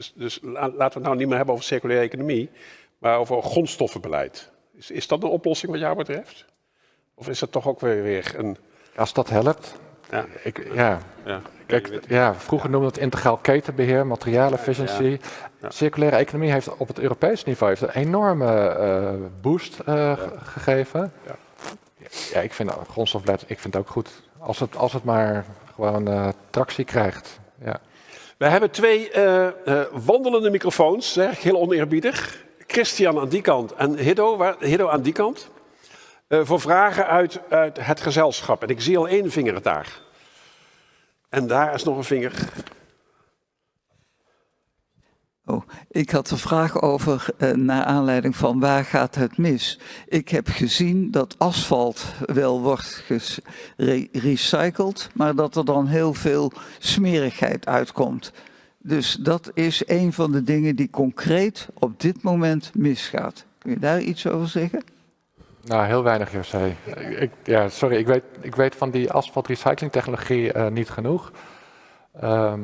Dus, dus laten we het nou niet meer hebben over circulaire economie, maar over grondstoffenbeleid. Is, dat een oplossing wat jou betreft? Of is dat toch ook weer, weer een... Als dat helpt, Ja. Ik, ja. Ja. Kijk, ja, vroeger noemde het integraal ketenbeheer, materialenefficiëntie. Ja. Circulaire economie heeft op het Europees niveau heeft een enorme eh, boost eh, ge- gegeven. Ja. Ja, ik vind grondstofbeleid, ik vind het ook goed. Als het, als het maar gewoon eh, tractie krijgt. We hebben twee eh, eh, wandelende microfoons, zeg heel oneerbiedig. Christian aan die kant en Hiddo, waar, aan die kant. Eh, voor vragen uit, uit het gezelschap. En ik zie al één vinger daar. En daar is nog een vinger. Oh, ik had een vraag over, eh, naar aanleiding van waar gaat het mis? Ik heb gezien dat asfalt wel wordt gerecycled, maar dat er dan heel veel smerigheid uitkomt. Dus dat is een van de dingen die concreet op dit moment misgaat. Kun je daar iets over zeggen? Nou, heel weinig, José. Ik, ja, sorry, ik weet, ik weet van die asfaltrecyclingtechnologie eh niet genoeg. Ehm,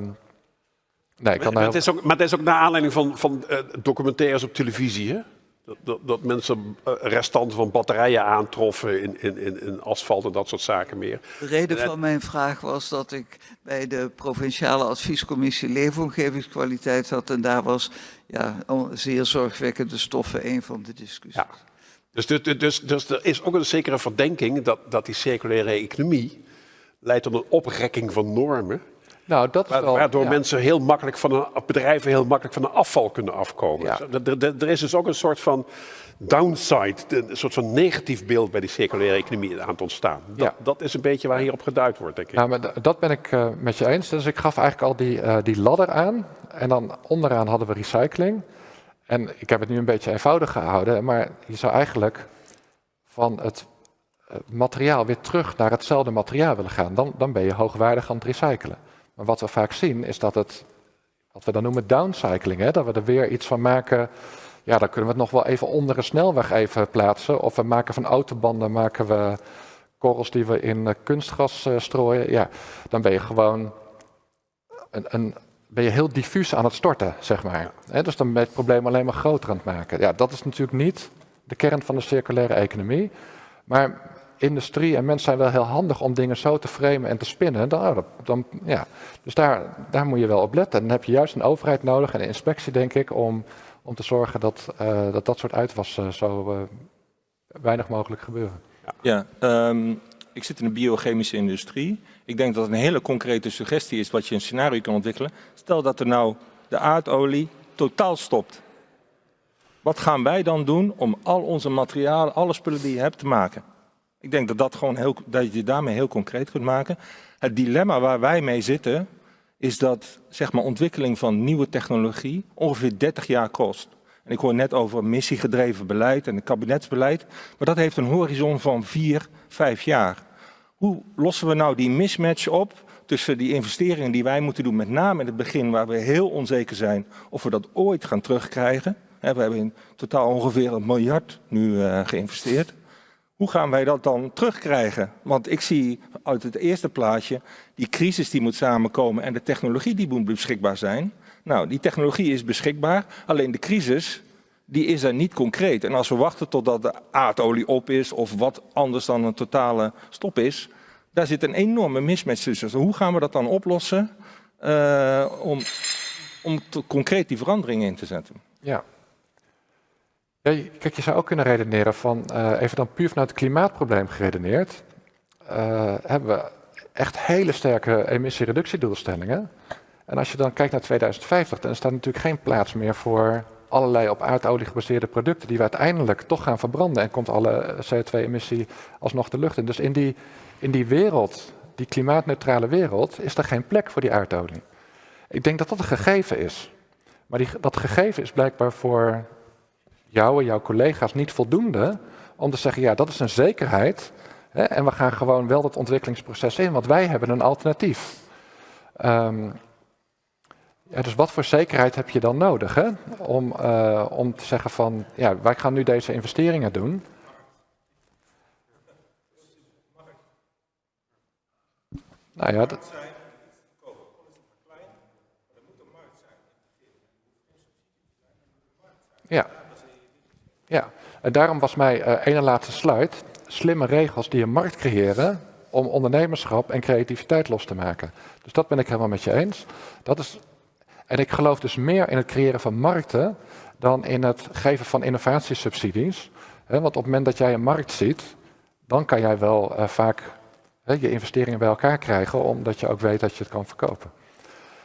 nee, ik kan Maar, daar het is ook, maar het is ook naar aanleiding van, van eh, documentaires op televisie. Hè? Dat, dat, dat mensen eh, restanten van batterijen aantroffen in, in, in, in asfalt en dat soort zaken meer. De reden van mijn vraag was dat ik bij de provinciale adviescommissie leefomgevingskwaliteit zat en daar was ja, zeer zorgwekkende stoffen een van de discussies. Ja. Dus, dus, dus, dus er is ook een zekere verdenking dat, dat die circulaire economie leidt tot een oprekking van normen. Nou, dat wa- wel... Waardoor ja. mensen heel makkelijk van een, bedrijven heel makkelijk van een afval kunnen afkomen. Ja. Dus Er, er, er is dus ook een soort van downside, een soort van negatief beeld bij die circulaire economie aan het ontstaan. Dat, Ja. dat is een beetje waar hierop geduid wordt, denk ik. Nou, maar dat ben ik eh, met je eens. Dus ik gaf eigenlijk al die, eh, die ladder aan. En dan onderaan hadden we recycling. En ik heb het nu een beetje eenvoudig gehouden. Maar je zou eigenlijk van het eh, materiaal weer terug naar hetzelfde materiaal willen gaan. Dan, dan ben je hoogwaardig aan het recyclen. Maar wat we vaak zien is dat het, wat we dan noemen downcycling, hè, dat we er weer iets van maken. Ja, dan kunnen we het nog wel even onder een snelweg even plaatsen. Of we maken van autobanden maken we korrels die we in eh, kunstgras eh, strooien. Ja, dan ben je gewoon een, een, ben je heel diffuus aan het storten, zeg maar. Hè, dus dan ben je het probleem alleen maar groter aan het maken. Ja, dat is natuurlijk niet de kern van de circulaire economie. Maar industrie en mensen zijn wel heel handig om dingen zo te framen en te spinnen. Dan, dan, ja. Dus daar, daar moet je wel op letten. Dan heb je juist een overheid nodig en een inspectie, denk ik, om, om te zorgen dat, eh, dat dat soort uitwassen zo eh, weinig mogelijk gebeuren. Ja, ehm, ik zit in de biochemische industrie. Ik denk dat een hele concrete suggestie is wat je een scenario kan ontwikkelen. Stel dat er nou de aardolie totaal stopt. Wat gaan wij dan doen om al onze materialen, alle spullen die je hebt te maken? Ik denk dat, dat, gewoon heel, dat je daarmee heel concreet kunt maken. Het dilemma waar wij mee zitten, is dat zeg maar, ontwikkeling van nieuwe technologie ongeveer 30 jaar kost. En ik hoor net over missiegedreven beleid en het kabinetsbeleid. Maar dat heeft een horizon van vier, vijf jaar. Hoe lossen we nou die mismatch op tussen die investeringen die wij moeten doen, met name in het begin waar we heel onzeker zijn of we dat ooit gaan terugkrijgen. We hebben in totaal ongeveer een miljard nu eh, geïnvesteerd. Hoe gaan wij dat dan terugkrijgen? Want ik zie uit het eerste plaatje die crisis die moet samenkomen en de technologie die moet beschikbaar zijn. Nou, die technologie is beschikbaar, alleen de crisis die is er niet concreet. En als we wachten totdat de aardolie op is of wat anders dan een totale stop is, daar zit een enorme mismatch tussen. Dus hoe gaan we dat dan oplossen eh, om, om concreet die verandering in te zetten? Ja. Kijk, je zou ook kunnen redeneren van, eh, even dan puur vanuit het klimaatprobleem geredeneerd, eh, hebben we echt hele sterke emissiereductiedoelstellingen. En als je dan kijkt naar 2050, dan is daar natuurlijk geen plaats meer voor allerlei op aardolie gebaseerde producten die we uiteindelijk toch gaan verbranden en komt alle CO2-emissie alsnog de lucht in. Dus in die, in die wereld, die klimaatneutrale wereld, is er geen plek voor die aardolie. Ik denk dat dat een gegeven is. Maar die, dat gegeven is blijkbaar voor jou en jouw collega's niet voldoende om te zeggen, ja, dat is een zekerheid. Hè, en we gaan gewoon wel dat ontwikkelingsproces in, want wij hebben een alternatief. Ehm, ja, dus wat voor zekerheid heb je dan nodig hè? Om, eh, om te zeggen van, ja, wij gaan nu deze investeringen doen. Nou ja, dat, Ja. Ja, en daarom was mij eh ene laatste slide, slimme regels die een markt creëren om ondernemerschap en creativiteit los te maken. Dus dat ben ik helemaal met je eens. Dat is, en ik geloof dus meer in het creëren van markten dan in het geven van innovatiesubsidies. want op het moment dat jij een markt ziet, dan kan jij wel uh, vaak je investeringen bij elkaar krijgen, omdat je ook weet dat je het kan verkopen.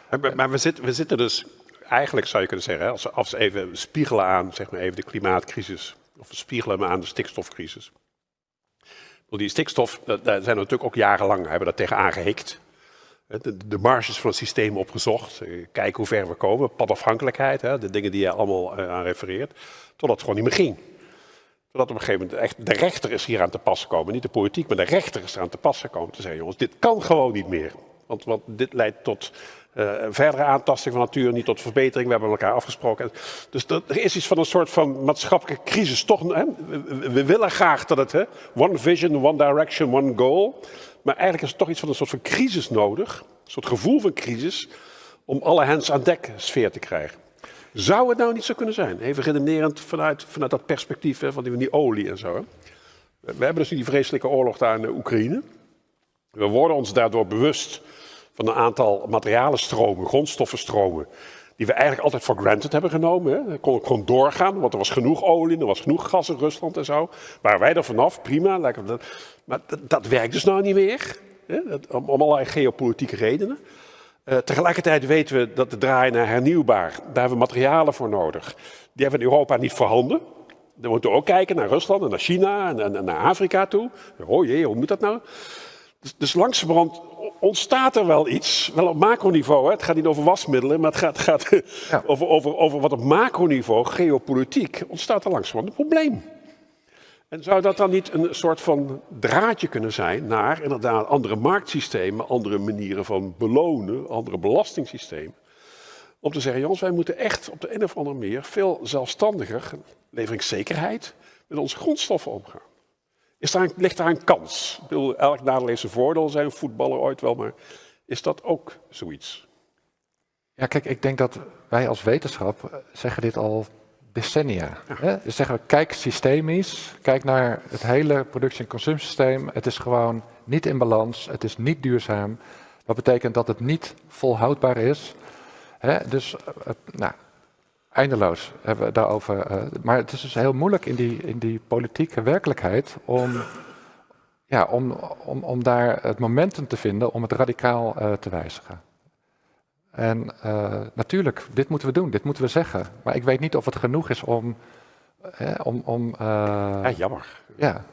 Maar, maar we, we zitten dus, eigenlijk zou je kunnen zeggen, als, als we even spiegelen aan zeg maar even de klimaatcrisis, of we spiegelen aan de stikstofcrisis. Die stikstof, daar zijn we natuurlijk ook jarenlang, hebben dat tegen aangehikt. De, de, marges van het systeem opgezocht, eh, kijken hoe ver we komen, padafhankelijkheid, de dingen die je allemaal eh, aan refereert, totdat het gewoon niet meer ging. Totdat op een gegeven moment echt de rechter is hier aan te pas gekomen. Niet de politiek, maar de rechter is eraan te pas gekomen. Te zeggen, jongens, dit kan gewoon niet meer. Want, want dit leidt tot verdere aantasting van natuur, niet tot verbetering. We hebben elkaar afgesproken. Dus dat, er is iets van een soort van maatschappelijke crisis. Toch, hè? We, willen graag dat het, hè? one vision, one direction, one goal. Maar eigenlijk is er toch iets van een soort van crisis nodig. Een soort gevoel van crisis. Om alle hands aan dek sfeer te krijgen. Zou het nou niet zo kunnen zijn? Even redenerend vanuit, vanuit dat perspectief hè, van die, die olie en zo. Hè? We hebben dus die vreselijke oorlog daar in de Oekraïne. We worden ons daardoor bewust van een aantal materialenstromen, grondstoffenstromen, die we eigenlijk altijd voor granted hebben genomen. Hè. Kon gewoon doorgaan, want er was genoeg olie, er was genoeg gas in Rusland en zo. Waren wij er vanaf, prima. Maar dat, dat werkt dus nou niet meer, hè, om, allerlei geopolitieke redenen. Uh, tegelijkertijd weten we dat de draai naar hernieuwbaar, daar hebben we materialen voor nodig. Die hebben we in Europa niet voorhanden. Dan moeten we ook kijken naar Rusland en naar China en, en, naar Afrika toe. Oh jee, hoe moet dat nou? Dus, dus langzamerhand ontstaat er wel iets, wel op macroniveau. Hè? Het gaat niet over wasmiddelen, maar het gaat, gaat over, over, over wat op macroniveau, geopolitiek, ontstaat er langzamerhand een probleem. En zou dat dan niet een soort van draadje kunnen zijn naar inderdaad andere marktsystemen, andere manieren van belonen, andere belastingssystemen? Om te zeggen, jongens, wij moeten echt op de een of andere manier veel zelfstandiger, leveringszekerheid, met onze grondstoffen omgaan. Is daar een, ligt daar een kans? Ik bedoel, elk nadeel heeft zijn voordeel, zijn voetballer ooit wel, maar is dat ook zoiets? Ja, kijk, ik denk dat wij als wetenschap eh, zeggen dit al decennia. Hè? Dus zeggen we, kijk systemisch, kijk naar het hele productie- en consumptiesysteem. Het is gewoon niet in balans, het is niet duurzaam. Dat betekent dat het niet volhoudbaar is. Hè? Dus, uh, nou, eindeloos hebben we daarover. Uh, maar het is dus heel moeilijk in die, in die politieke werkelijkheid om, ja, om, om, om daar het momentum te vinden om het radicaal uh, te wijzigen. En uh, natuurlijk, dit moeten we doen, dit moeten we zeggen. Maar ik weet niet of het genoeg is om. om, om ja, jammer. Ja.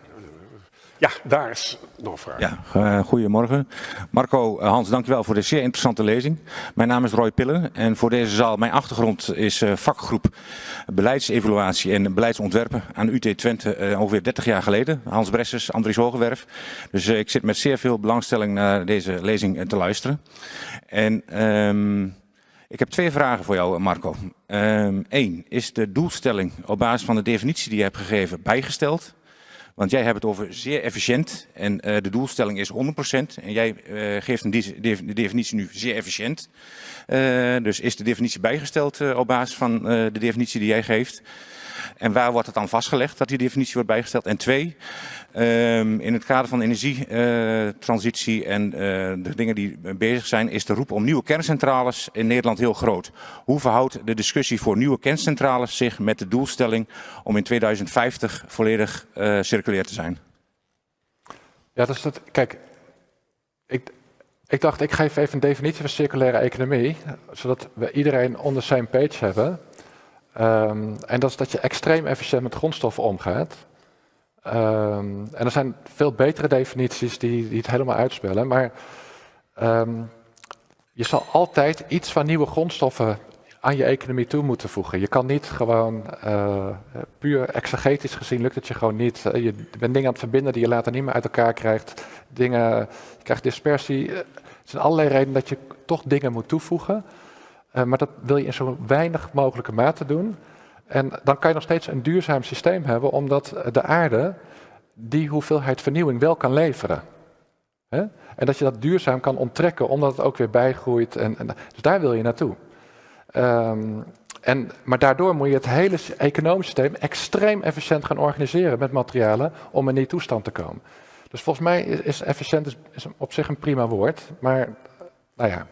Ja, daar is nog een vraag. Ja, uh, goedemorgen. Marco, uh, Hans, dankjewel voor deze zeer interessante lezing. Mijn naam is Roy Pillen en voor deze zaal, mijn achtergrond is uh, vakgroep beleidsevaluatie en beleidsontwerpen aan UT Twente ongeveer 30 jaar geleden. Hans Bressers, Andries Hogewerf. Dus ik zit met zeer veel belangstelling naar deze lezing te luisteren. En um, ik heb twee vragen voor jou, Marco. Eén, um, is de doelstelling op basis van de definitie die je hebt gegeven bijgesteld? Want jij hebt het over zeer efficiënt en uh, de doelstelling is 100%. En jij uh, geeft een de definitie nu zeer efficiënt. Uh, dus is de definitie bijgesteld op basis van de definitie die jij geeft? En waar wordt het dan vastgelegd dat die definitie wordt bijgesteld? En twee, um, in het kader van energietransitie en uh, de dingen die bezig zijn, is de roep om nieuwe kerncentrales in Nederland heel groot. Hoe verhoudt de discussie voor nieuwe kerncentrales zich met de doelstelling om in 2050 volledig uh, circulair te zijn? Ja, dat is het. Kijk, ik, ik dacht, ik geef even een definitie van circulaire economie, zodat we iedereen onder zijn page hebben. Um, en dat is dat je extreem efficiënt met grondstoffen omgaat. Um, en er zijn veel betere definities die, die het helemaal uitspellen. Maar um, je zal altijd iets van nieuwe grondstoffen aan je economie toe moeten voegen. Je kan niet gewoon, uh, puur exegetisch gezien lukt het je gewoon niet. Uh, je bent dingen aan het verbinden die je later niet meer uit elkaar krijgt. Dingen, je krijgt dispersie. Er zijn allerlei redenen dat je toch dingen moet toevoegen. Uh, maar dat wil je in zo weinig mogelijke mate doen. En dan kan je nog steeds een duurzaam systeem hebben, omdat de aarde die hoeveelheid vernieuwing wel kan leveren. En dat je dat duurzaam kan onttrekken, omdat het ook weer bijgroeit. En, en dus daar wil je naartoe. Um, en, maar daardoor moet je het hele economische systeem extreem efficiënt gaan organiseren met materialen om in die toestand te komen. Dus volgens mij is, is efficiënt is, op zich een prima woord. Maar, nou ja.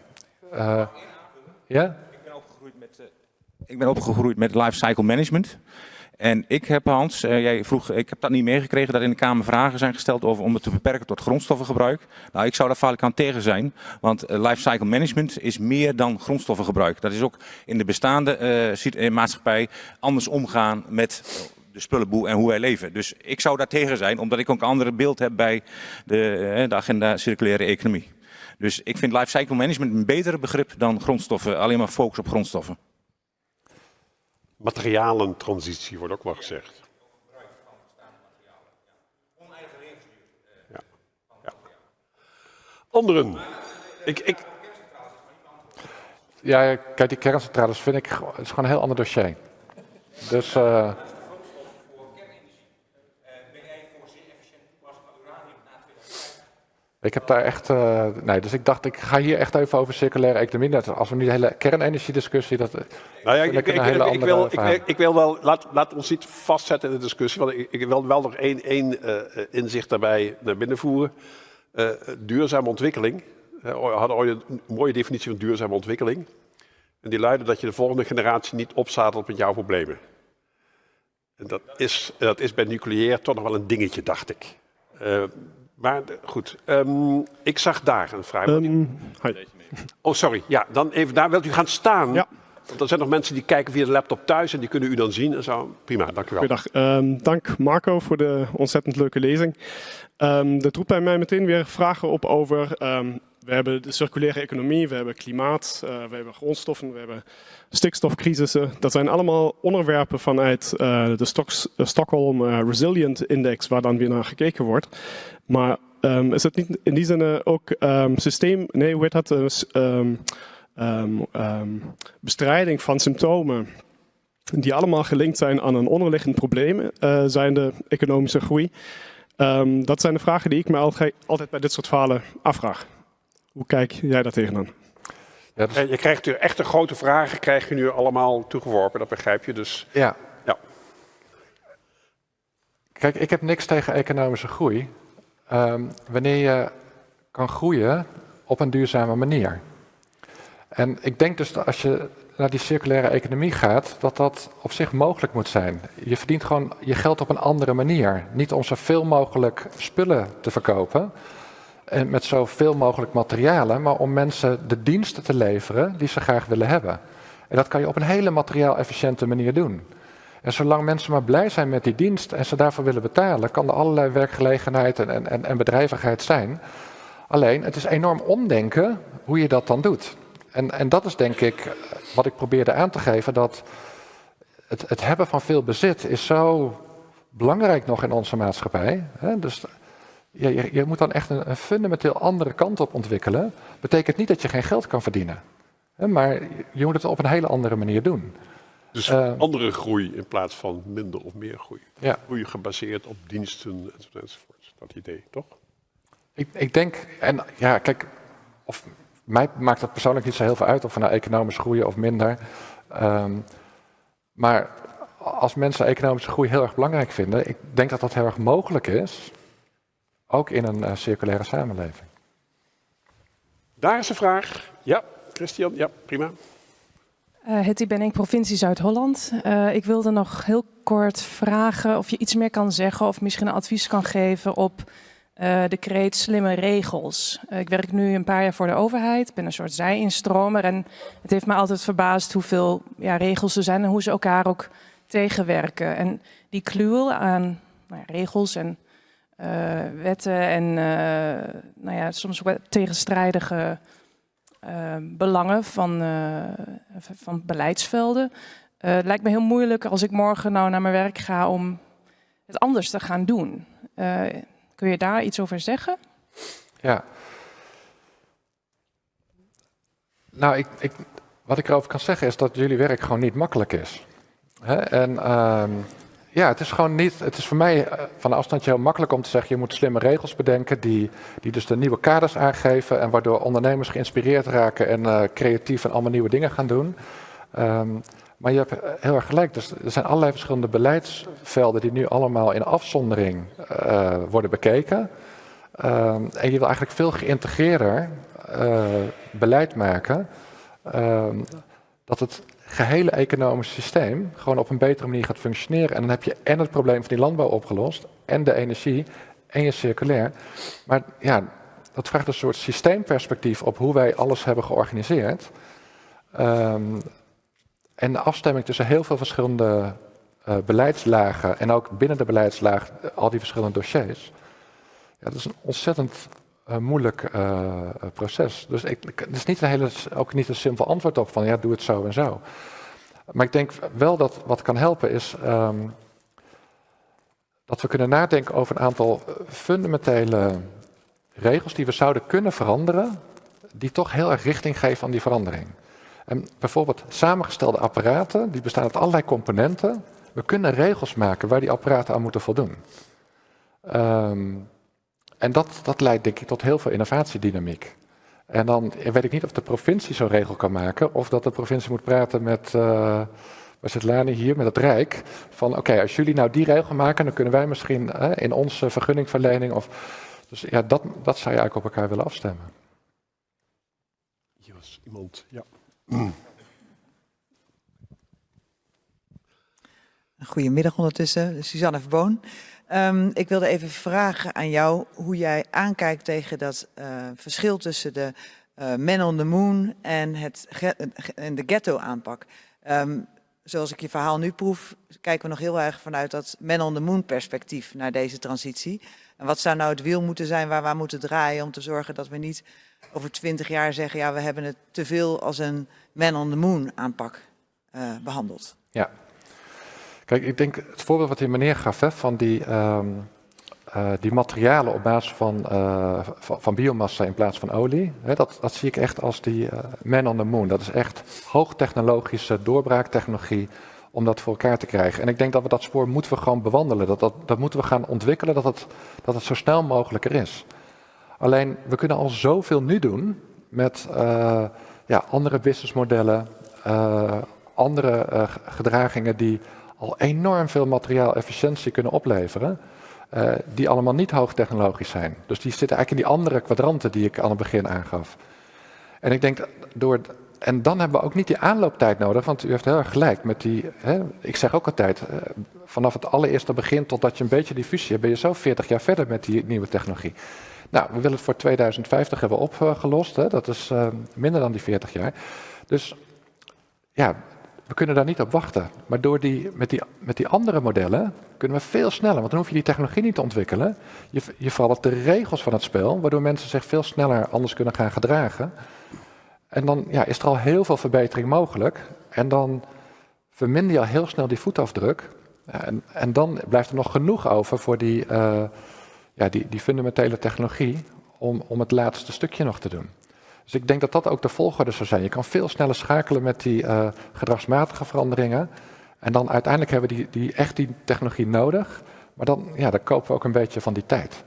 Uh, ja? Ik ben opgegroeid met, uh, ik ben opgegroeid met lifecycle management. En ik heb, Hans, uh, jij vroeg, ik heb dat niet meegekregen dat in de Kamer vragen zijn gesteld over om het te beperken tot grondstoffengebruik. Nou, ik zou daar vaak aan tegen zijn, want uh, lifecycle management is meer dan grondstoffengebruik. Dat is ook in de bestaande maatschappij anders omgaan met de spullenboel en hoe wij leven. Dus ik zou daar tegen zijn, omdat ik ook een ander beeld heb bij de, de agenda circulaire economie. Dus ik vind lifecycle management een betere begrip dan grondstoffen, alleen maar focus op grondstoffen. Materialentransitie wordt ook wel gezegd. Ja. ja. Anderen. Ik, ik... Ja, kijk, die kerncentrales vind ik het is gewoon een heel ander dossier. Dus. Uh... Ik heb daar echt, uh, nee, dus ik dacht, ik ga hier echt even over circulaire economie. Net als we nu de hele kernenergiediscussie, dat nou ja, ik, ik, ik, ik wil, ik, wil wel, laat, laat ons niet vastzetten in de discussie, want ik, wil wel nog één, één uh, inzicht daarbij naar binnen voeren. Uh, duurzame ontwikkeling, we hadden ooit een mooie definitie van duurzame ontwikkeling. En die luidde dat je de volgende generatie niet opzadelt met jouw problemen. En dat is, dat is bij nucleair toch nog wel een dingetje, dacht ik. Maar goed, um, ik zag daar een vraag. Um, oh, sorry. Ja, dan even daar. Wilt u gaan staan? Ja. Want er zijn nog mensen die kijken via de laptop thuis en die kunnen u dan zien en zo. Prima, dank u wel. Goedendag. Um, dank Marco voor de ontzettend leuke lezing. Um, dat roept bij mij meteen weer vragen op over... Um, we hebben de circulaire economie, we hebben klimaat, uh, we hebben grondstoffen, we hebben stikstofcrisissen. Dat zijn allemaal onderwerpen vanuit uh, de, Stockholm uh, Resilient Index, waar dan weer naar gekeken wordt. Maar um, is het niet in die zin ook um, systeem, nee, hoe heet dat? Um, bestrijding van symptomen die allemaal gelinkt zijn aan een onderliggend probleem, uh, zijn de economische groei. dat zijn de vragen die ik me altijd, bij dit soort verhalen afvraag. Hoe kijk jij daar tegenaan? Ja, dus... Je krijgt echt echte grote vragen, krijg je nu allemaal toegeworpen, dat begrijp je. Dus ja. ja. Kijk, ik heb niks tegen economische groei. Um, wanneer je kan groeien op een duurzame manier. En ik denk dus dat als je naar die circulaire economie gaat, dat dat op zich mogelijk moet zijn. Je verdient gewoon je geld op een andere manier. Niet om zoveel mogelijk spullen te verkopen en met zoveel mogelijk materialen, maar om mensen de diensten te leveren die ze graag willen hebben. En dat kan je op een hele materiaal-efficiënte manier doen. En zolang mensen maar blij zijn met die dienst en ze daarvoor willen betalen, kan er allerlei werkgelegenheid en, en, en bedrijvigheid zijn. Alleen, het is enorm omdenken hoe je dat dan doet. En, en dat is denk ik wat ik probeerde aan te geven, dat het, het hebben van veel bezit is zo belangrijk nog in onze maatschappij. Hè? Dus je, je, je, moet dan echt een, een, fundamenteel andere kant op ontwikkelen. Betekent niet dat je geen geld kan verdienen. Hè? Maar je moet het op een hele andere manier doen. Dus uh, andere groei in plaats van minder of meer groei. Ja. Groei gebaseerd op diensten enzovoort. Dat idee, toch? Ik, ik denk, en ja, kijk, of, mij maakt dat persoonlijk niet zo heel veel uit of we nou economisch groeien of minder. Um, maar als mensen economische groei heel erg belangrijk vinden, ik denk dat dat heel erg mogelijk is, ook in een uh, circulaire samenleving. Daar is een vraag. Ja, Christian, ja, prima. Uh, Hetty Benning, provincie Zuid-Holland. Uh, ik wilde nog heel kort vragen of je iets meer kan zeggen of misschien een advies kan geven op uh, de kreet slimme regels. ik werk nu een paar jaar voor de overheid, ben een soort zij-instromer en het heeft me altijd verbaasd hoeveel ja, regels er zijn en hoe ze elkaar ook tegenwerken. En die kluwel aan nou ja, regels en wetten en nou ja, soms ook tegenstrijdige uh, belangen van, van beleidsvelden. Het lijkt me heel moeilijk als ik morgen nou naar mijn werk ga om het anders te gaan doen. kun je daar iets over zeggen? Ja. Nou, ik, ik, wat ik erover kan zeggen is dat jullie werk gewoon niet makkelijk is. Hè? En ehm, ja, het is gewoon niet. Het is voor mij eh, van de afstand heel makkelijk om te zeggen: je moet slimme regels bedenken die, die dus de nieuwe kaders aangeven en waardoor ondernemers geïnspireerd raken en uh, creatief en allemaal nieuwe dingen gaan doen. Um, maar je hebt heel erg gelijk. Dus er zijn allerlei verschillende beleidsvelden die nu allemaal in afzondering worden bekeken. Ehm, en je wil eigenlijk veel geïntegreerder beleid maken. Ehm, dat het gehele economische systeem gewoon op een betere manier gaat functioneren. En dan heb je en het probleem van die landbouw opgelost, en de energie, en je circulair. Maar ja, dat vraagt een soort systeemperspectief op hoe wij alles hebben georganiseerd. Um, en de afstemming tussen heel veel verschillende uh, beleidslagen en ook binnen de beleidslaag al die verschillende dossiers. Ja, dat is een ontzettend uh, moeilijk uh, proces. Dus ik, er is niet een hele, ook niet een simpel antwoord op van ja, doe het zo en zo. Maar ik denk wel dat wat kan helpen is um, dat we kunnen nadenken over een aantal fundamentele regels die we zouden kunnen veranderen, die toch heel erg richting geven aan die verandering. En bijvoorbeeld samengestelde apparaten, die bestaan uit allerlei componenten. We kunnen regels maken waar die apparaten aan moeten voldoen. Um, en dat, dat leidt denk ik tot heel veel innovatiedynamiek. En dan weet ik niet of de provincie zo'n regel kan maken, of dat de provincie moet praten met, uh, waar zit Lani hier, met het Rijk. Van oké, als jullie nou die regel maken, dan kunnen wij misschien uh, in onze vergunningverlening of... Dus ja, dat, dat zou je eigenlijk op elkaar willen afstemmen. Hier was iemand, ja. Goedemiddag ondertussen, Suzanne Verboon. Um, ik wilde even vragen aan jou hoe jij aankijkt tegen dat uh, verschil tussen de uh, man on the moon en, het de ghetto aanpak. Um, zoals ik je verhaal nu proef, kijken we nog heel erg vanuit dat man on the moon perspectief naar deze transitie. En wat zou nou het wiel moeten zijn waar we aan moeten draaien om te zorgen dat we niet over twintig jaar zeggen, ja we hebben het te veel als een man on the moon aanpak uh, behandeld. Ja, Kijk, ik denk het voorbeeld wat die meneer gaf van die, um, uh, die materialen op basis van, uh, van, biomassa in plaats van olie, hè, dat, dat zie ik echt als die uh, man on the moon. Dat is echt hoogtechnologische doorbraaktechnologie om dat voor elkaar te krijgen. En ik denk dat we dat spoor moeten we gewoon bewandelen. Dat, dat, dat moeten we gaan ontwikkelen, dat het, dat het zo snel mogelijk er is. Alleen, we kunnen al zoveel nu doen met ja, andere businessmodellen, andere gedragingen die al enorm veel materiaalefficiëntie kunnen opleveren. Uh, die allemaal niet hoogtechnologisch zijn. Dus die zitten eigenlijk in die andere kwadranten die ik aan het begin aangaf. En ik denk door. En dan hebben we ook niet die aanlooptijd nodig, want u heeft heel erg gelijk met die. Hè, ik zeg ook altijd, uh, vanaf het allereerste begin totdat je een beetje die fusie hebt, ben je zo 40 jaar verder met die nieuwe technologie. Nou, we willen het voor 2050 hebben opgelost. Hè, dat is uh, minder dan die 40 jaar. Dus ja, we kunnen daar niet op wachten. Maar door die, met, die, met die andere modellen kunnen we veel sneller. Want dan hoef je die technologie niet te ontwikkelen. Je, je verandert de regels van het spel, waardoor mensen zich veel sneller anders kunnen gaan gedragen. En dan ja, is er al heel veel verbetering mogelijk. En dan verminder je al heel snel die voetafdruk. En, en dan blijft er nog genoeg over voor die, uh, ja, die, die fundamentele technologie om, om het laatste stukje nog te doen. Dus ik denk dat dat ook de volgorde zou zijn. Je kan veel sneller schakelen met die uh, gedragsmatige veranderingen. En dan uiteindelijk hebben we die, die, echt die technologie nodig. Maar dan, ja, dan kopen we ook een beetje van die tijd.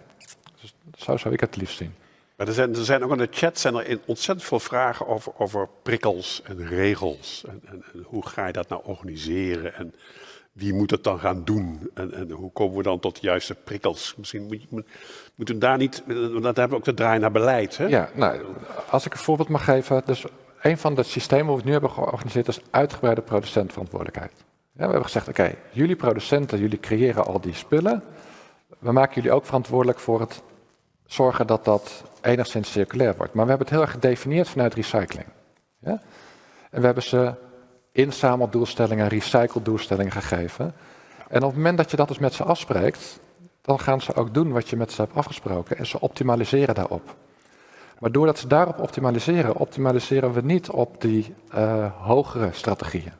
Dus zo zou ik het liefst zien. Maar er zijn, er zijn ook in de chat zijn er ontzettend veel vragen over, over prikkels en regels. En, en, en, hoe ga je dat nou organiseren? En wie moet het dan gaan doen? En, en hoe komen we dan tot de juiste prikkels? Misschien moet, moet, moeten we daar niet, want dat hebben we ook de draai naar beleid. Hè? Ja, nou, als ik een voorbeeld mag geven. Dus een van de systemen die we nu hebben georganiseerd is uitgebreide producentverantwoordelijkheid. Ja, we hebben gezegd, oké, jullie producenten, jullie creëren al die spullen. We maken jullie ook verantwoordelijk voor het zorgen dat dat enigszins circulair wordt. Maar we hebben het heel erg gedefinieerd vanuit recycling. Ja? En we hebben ze inzameldoelstellingen, recycledoelstellingen gegeven. En op het moment dat je dat dus met ze afspreekt, dan gaan ze ook doen wat je met ze hebt afgesproken en ze optimaliseren daarop. Maar doordat ze daarop optimaliseren, optimaliseren we niet op die uh, hogere strategieën.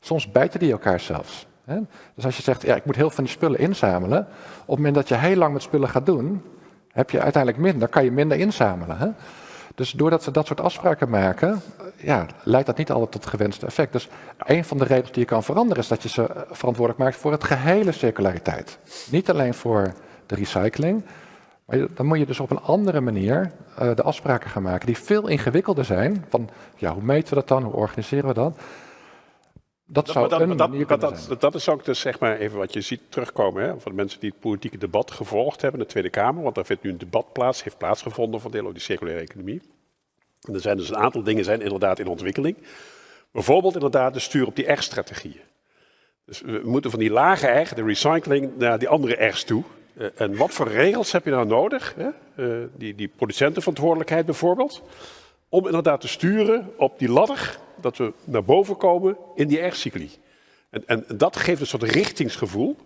Soms bijten die elkaar zelfs. Hè? Dus als je zegt, ja, ik moet heel veel van die spullen inzamelen, op het moment dat je heel lang met spullen gaat doen, heb je uiteindelijk minder, kan je minder inzamelen. Hè? Dus doordat we dat soort afspraken maken, ja, leidt dat niet altijd tot het gewenste effect. Dus een van de regels die je kan veranderen is dat je ze verantwoordelijk maakt voor het gehele circulariteit. Niet alleen voor de recycling, maar dan moet je dus op een andere manier uh, de afspraken gaan maken die veel ingewikkelder zijn. Van ja, hoe meten we dat dan? Hoe organiseren we dat? Dat zou een dat, dat, dat, dat is ook dus zeg maar even wat je ziet terugkomen hè, van de mensen die het politieke debat gevolgd hebben in de Tweede Kamer. Want daar vindt nu een debat plaats, heeft plaatsgevonden voor deel over die circulaire economie. En er zijn dus een aantal dingen zijn inderdaad in ontwikkeling. Bijvoorbeeld inderdaad de stuur op die R-strategieën. Dus we moeten van die lage R, de recycling, naar die andere R's toe. Eh, en wat voor regels heb je nou nodig? Hè? Eh, die, die producentenverantwoordelijkheid bijvoorbeeld. Om inderdaad te sturen op die ladder, dat we naar boven komen in die R-cycli. En, en dat geeft een soort richtingsgevoel.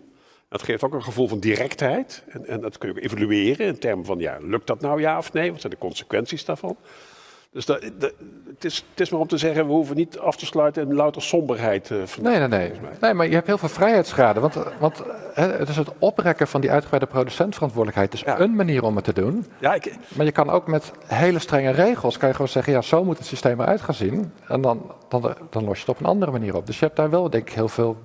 Dat geeft ook een gevoel van directheid. En, en dat kun je ook evalueren in termen van, ja, lukt dat nou ja of nee? Wat zijn de consequenties daarvan? Dus dat, dat- het, is, het is maar om te zeggen, we hoeven niet af te sluiten in louter somberheid. van- Nee, nee, nee. Nee, maar je hebt heel veel vrijheidsgraden. Want, want hè, het is het oprekken van die uitgebreide producentverantwoordelijkheid. is Ja. een manier om het te doen. Ja, ik, Maar je kan ook met hele strenge regels, kan je gewoon zeggen, ja, zo moet het systeem eruit gaan zien. En dan, dan, dan los je het op een andere manier op. Dus je hebt daar wel, denk ik, heel veel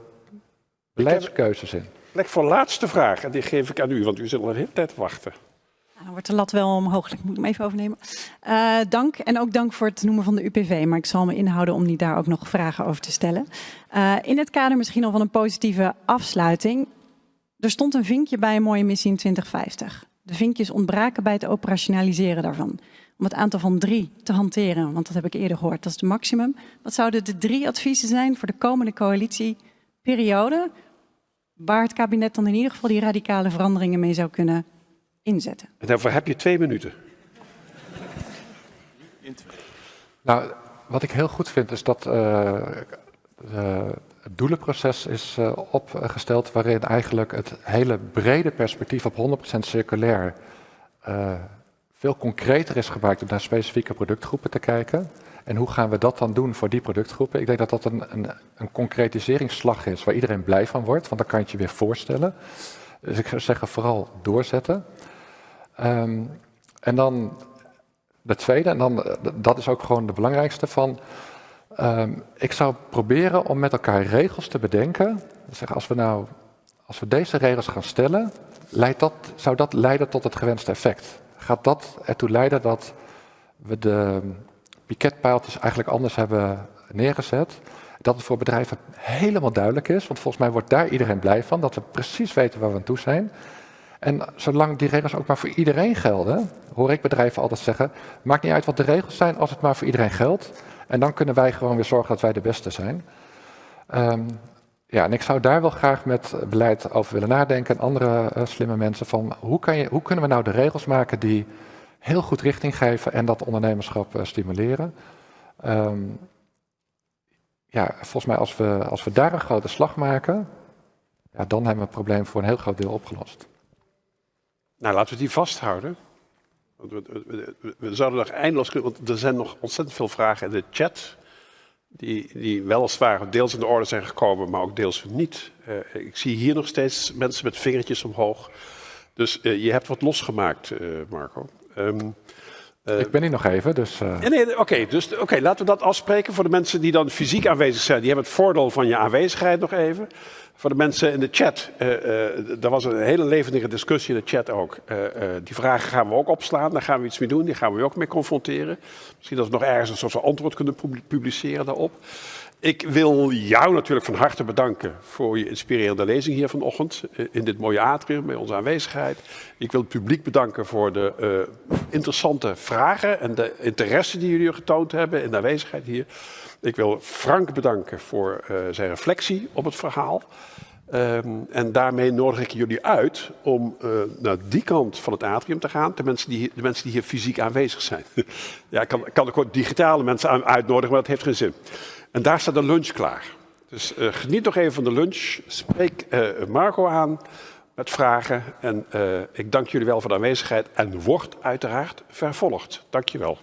beleidskeuzes in. plek voor laatste vraag. En die geef ik aan u, want u zit al een hele tijd te wachten. Nou, Dan wordt de lat wel omhoog. Ik moet hem even overnemen. Eh, dank en ook dank voor het noemen van de UPV. Maar ik zal me inhouden om niet daar ook nog vragen over te stellen. Eh, in het kader misschien al van een positieve afsluiting. Er stond een vinkje bij een mooie missie in 2050. De vinkjes ontbraken bij het operationaliseren daarvan. Om het aantal van drie te hanteren, want dat heb ik eerder gehoord, dat is het maximum. Wat zouden de drie adviezen zijn voor de komende coalitieperiode, waar het kabinet dan in ieder geval die radicale veranderingen mee zou kunnen inzetten? En daarvoor heb je twee minuten. Nou, wat ik heel goed vind is dat eh, de- het doelenproces is eh, opgesteld waarin eigenlijk het hele brede perspectief op 100% circulair eh, veel concreter is gebruikt om naar specifieke productgroepen te kijken. En hoe gaan we dat dan doen voor die productgroepen? Ik denk dat dat een, een, een concretiseringsslag is waar iedereen blij van wordt, want dan kan je het je weer voorstellen. Dus ik zou zeggen vooral doorzetten. Ehm, en dan de tweede, en dan, eh, dat is ook gewoon de belangrijkste van. ehm, ik zou proberen om met elkaar regels te bedenken. Zeg, als we nou, als we deze regels gaan stellen, leidt dat, zou dat leiden tot het gewenste effect? Gaat dat ertoe leiden dat we de piketpaaltjes eigenlijk anders hebben neergezet? Dat het voor bedrijven helemaal duidelijk is, want volgens mij wordt daar iedereen blij van, dat we precies weten waar we aan toe zijn. En zolang die regels ook maar voor iedereen gelden, hoor ik bedrijven altijd zeggen, maakt niet uit wat de regels zijn als het maar voor iedereen geldt. En dan kunnen wij gewoon weer zorgen dat wij de beste zijn. Ehm, ja, en ik zou daar wel graag met beleid over willen nadenken en andere eh, slimme mensen van hoe, kan je, hoe kunnen we nou de regels maken die heel goed richting geven en dat ondernemerschap eh, stimuleren. Ehm, ja, volgens mij als we, als we daar een grote slag maken, ja, dan hebben we het probleem voor een heel groot deel opgelost. Nou, laten we die vasthouden. Want we, we- we- we zouden nog eindeloos kunnen, want er zijn nog ontzettend veel vragen in de chat. Die, die weliswaar deels in de orde zijn gekomen, maar ook deels niet. Eh, ik zie hier nog steeds mensen met vingertjes omhoog. Dus eh, je hebt wat losgemaakt, eh, Marco. Ehm, eh, ik ben hier nog even, dus... ja, nee, oké, dus oké, laten we dat afspreken voor de mensen die dan fysiek aanwezig zijn. Die hebben het voordeel van je aanwezigheid nog even. Voor de mensen in de chat, eh eh, er was een hele levendige discussie in de chat ook. Eh, die vragen gaan we ook opslaan, daar gaan we iets mee doen, die gaan we ook mee confronteren. Misschien dat we nog ergens een soort van antwoord kunnen pub- publiceren daarop. Ik wil jou natuurlijk van harte bedanken voor je inspirerende lezing hier vanochtend in dit mooie atrium bij onze aanwezigheid. Ik wil het publiek bedanken voor de interessante vragen en de interesse die jullie getoond hebben in de aanwezigheid hier. Ik wil Frank bedanken voor eh, zijn reflectie op het verhaal. Ehm, en daarmee nodig ik jullie uit om eh, naar die kant van het atrium te gaan. De mensen die, de mensen die hier fysiek aanwezig zijn. ja, ik kan, kan ook digitale mensen uitnodigen, maar dat heeft geen zin. En daar staat de lunch klaar. Dus eh, geniet nog even van de lunch. Spreek Marco aan met vragen. En ik dank jullie wel voor de aanwezigheid. En wordt uiteraard vervolgd. Dank je wel.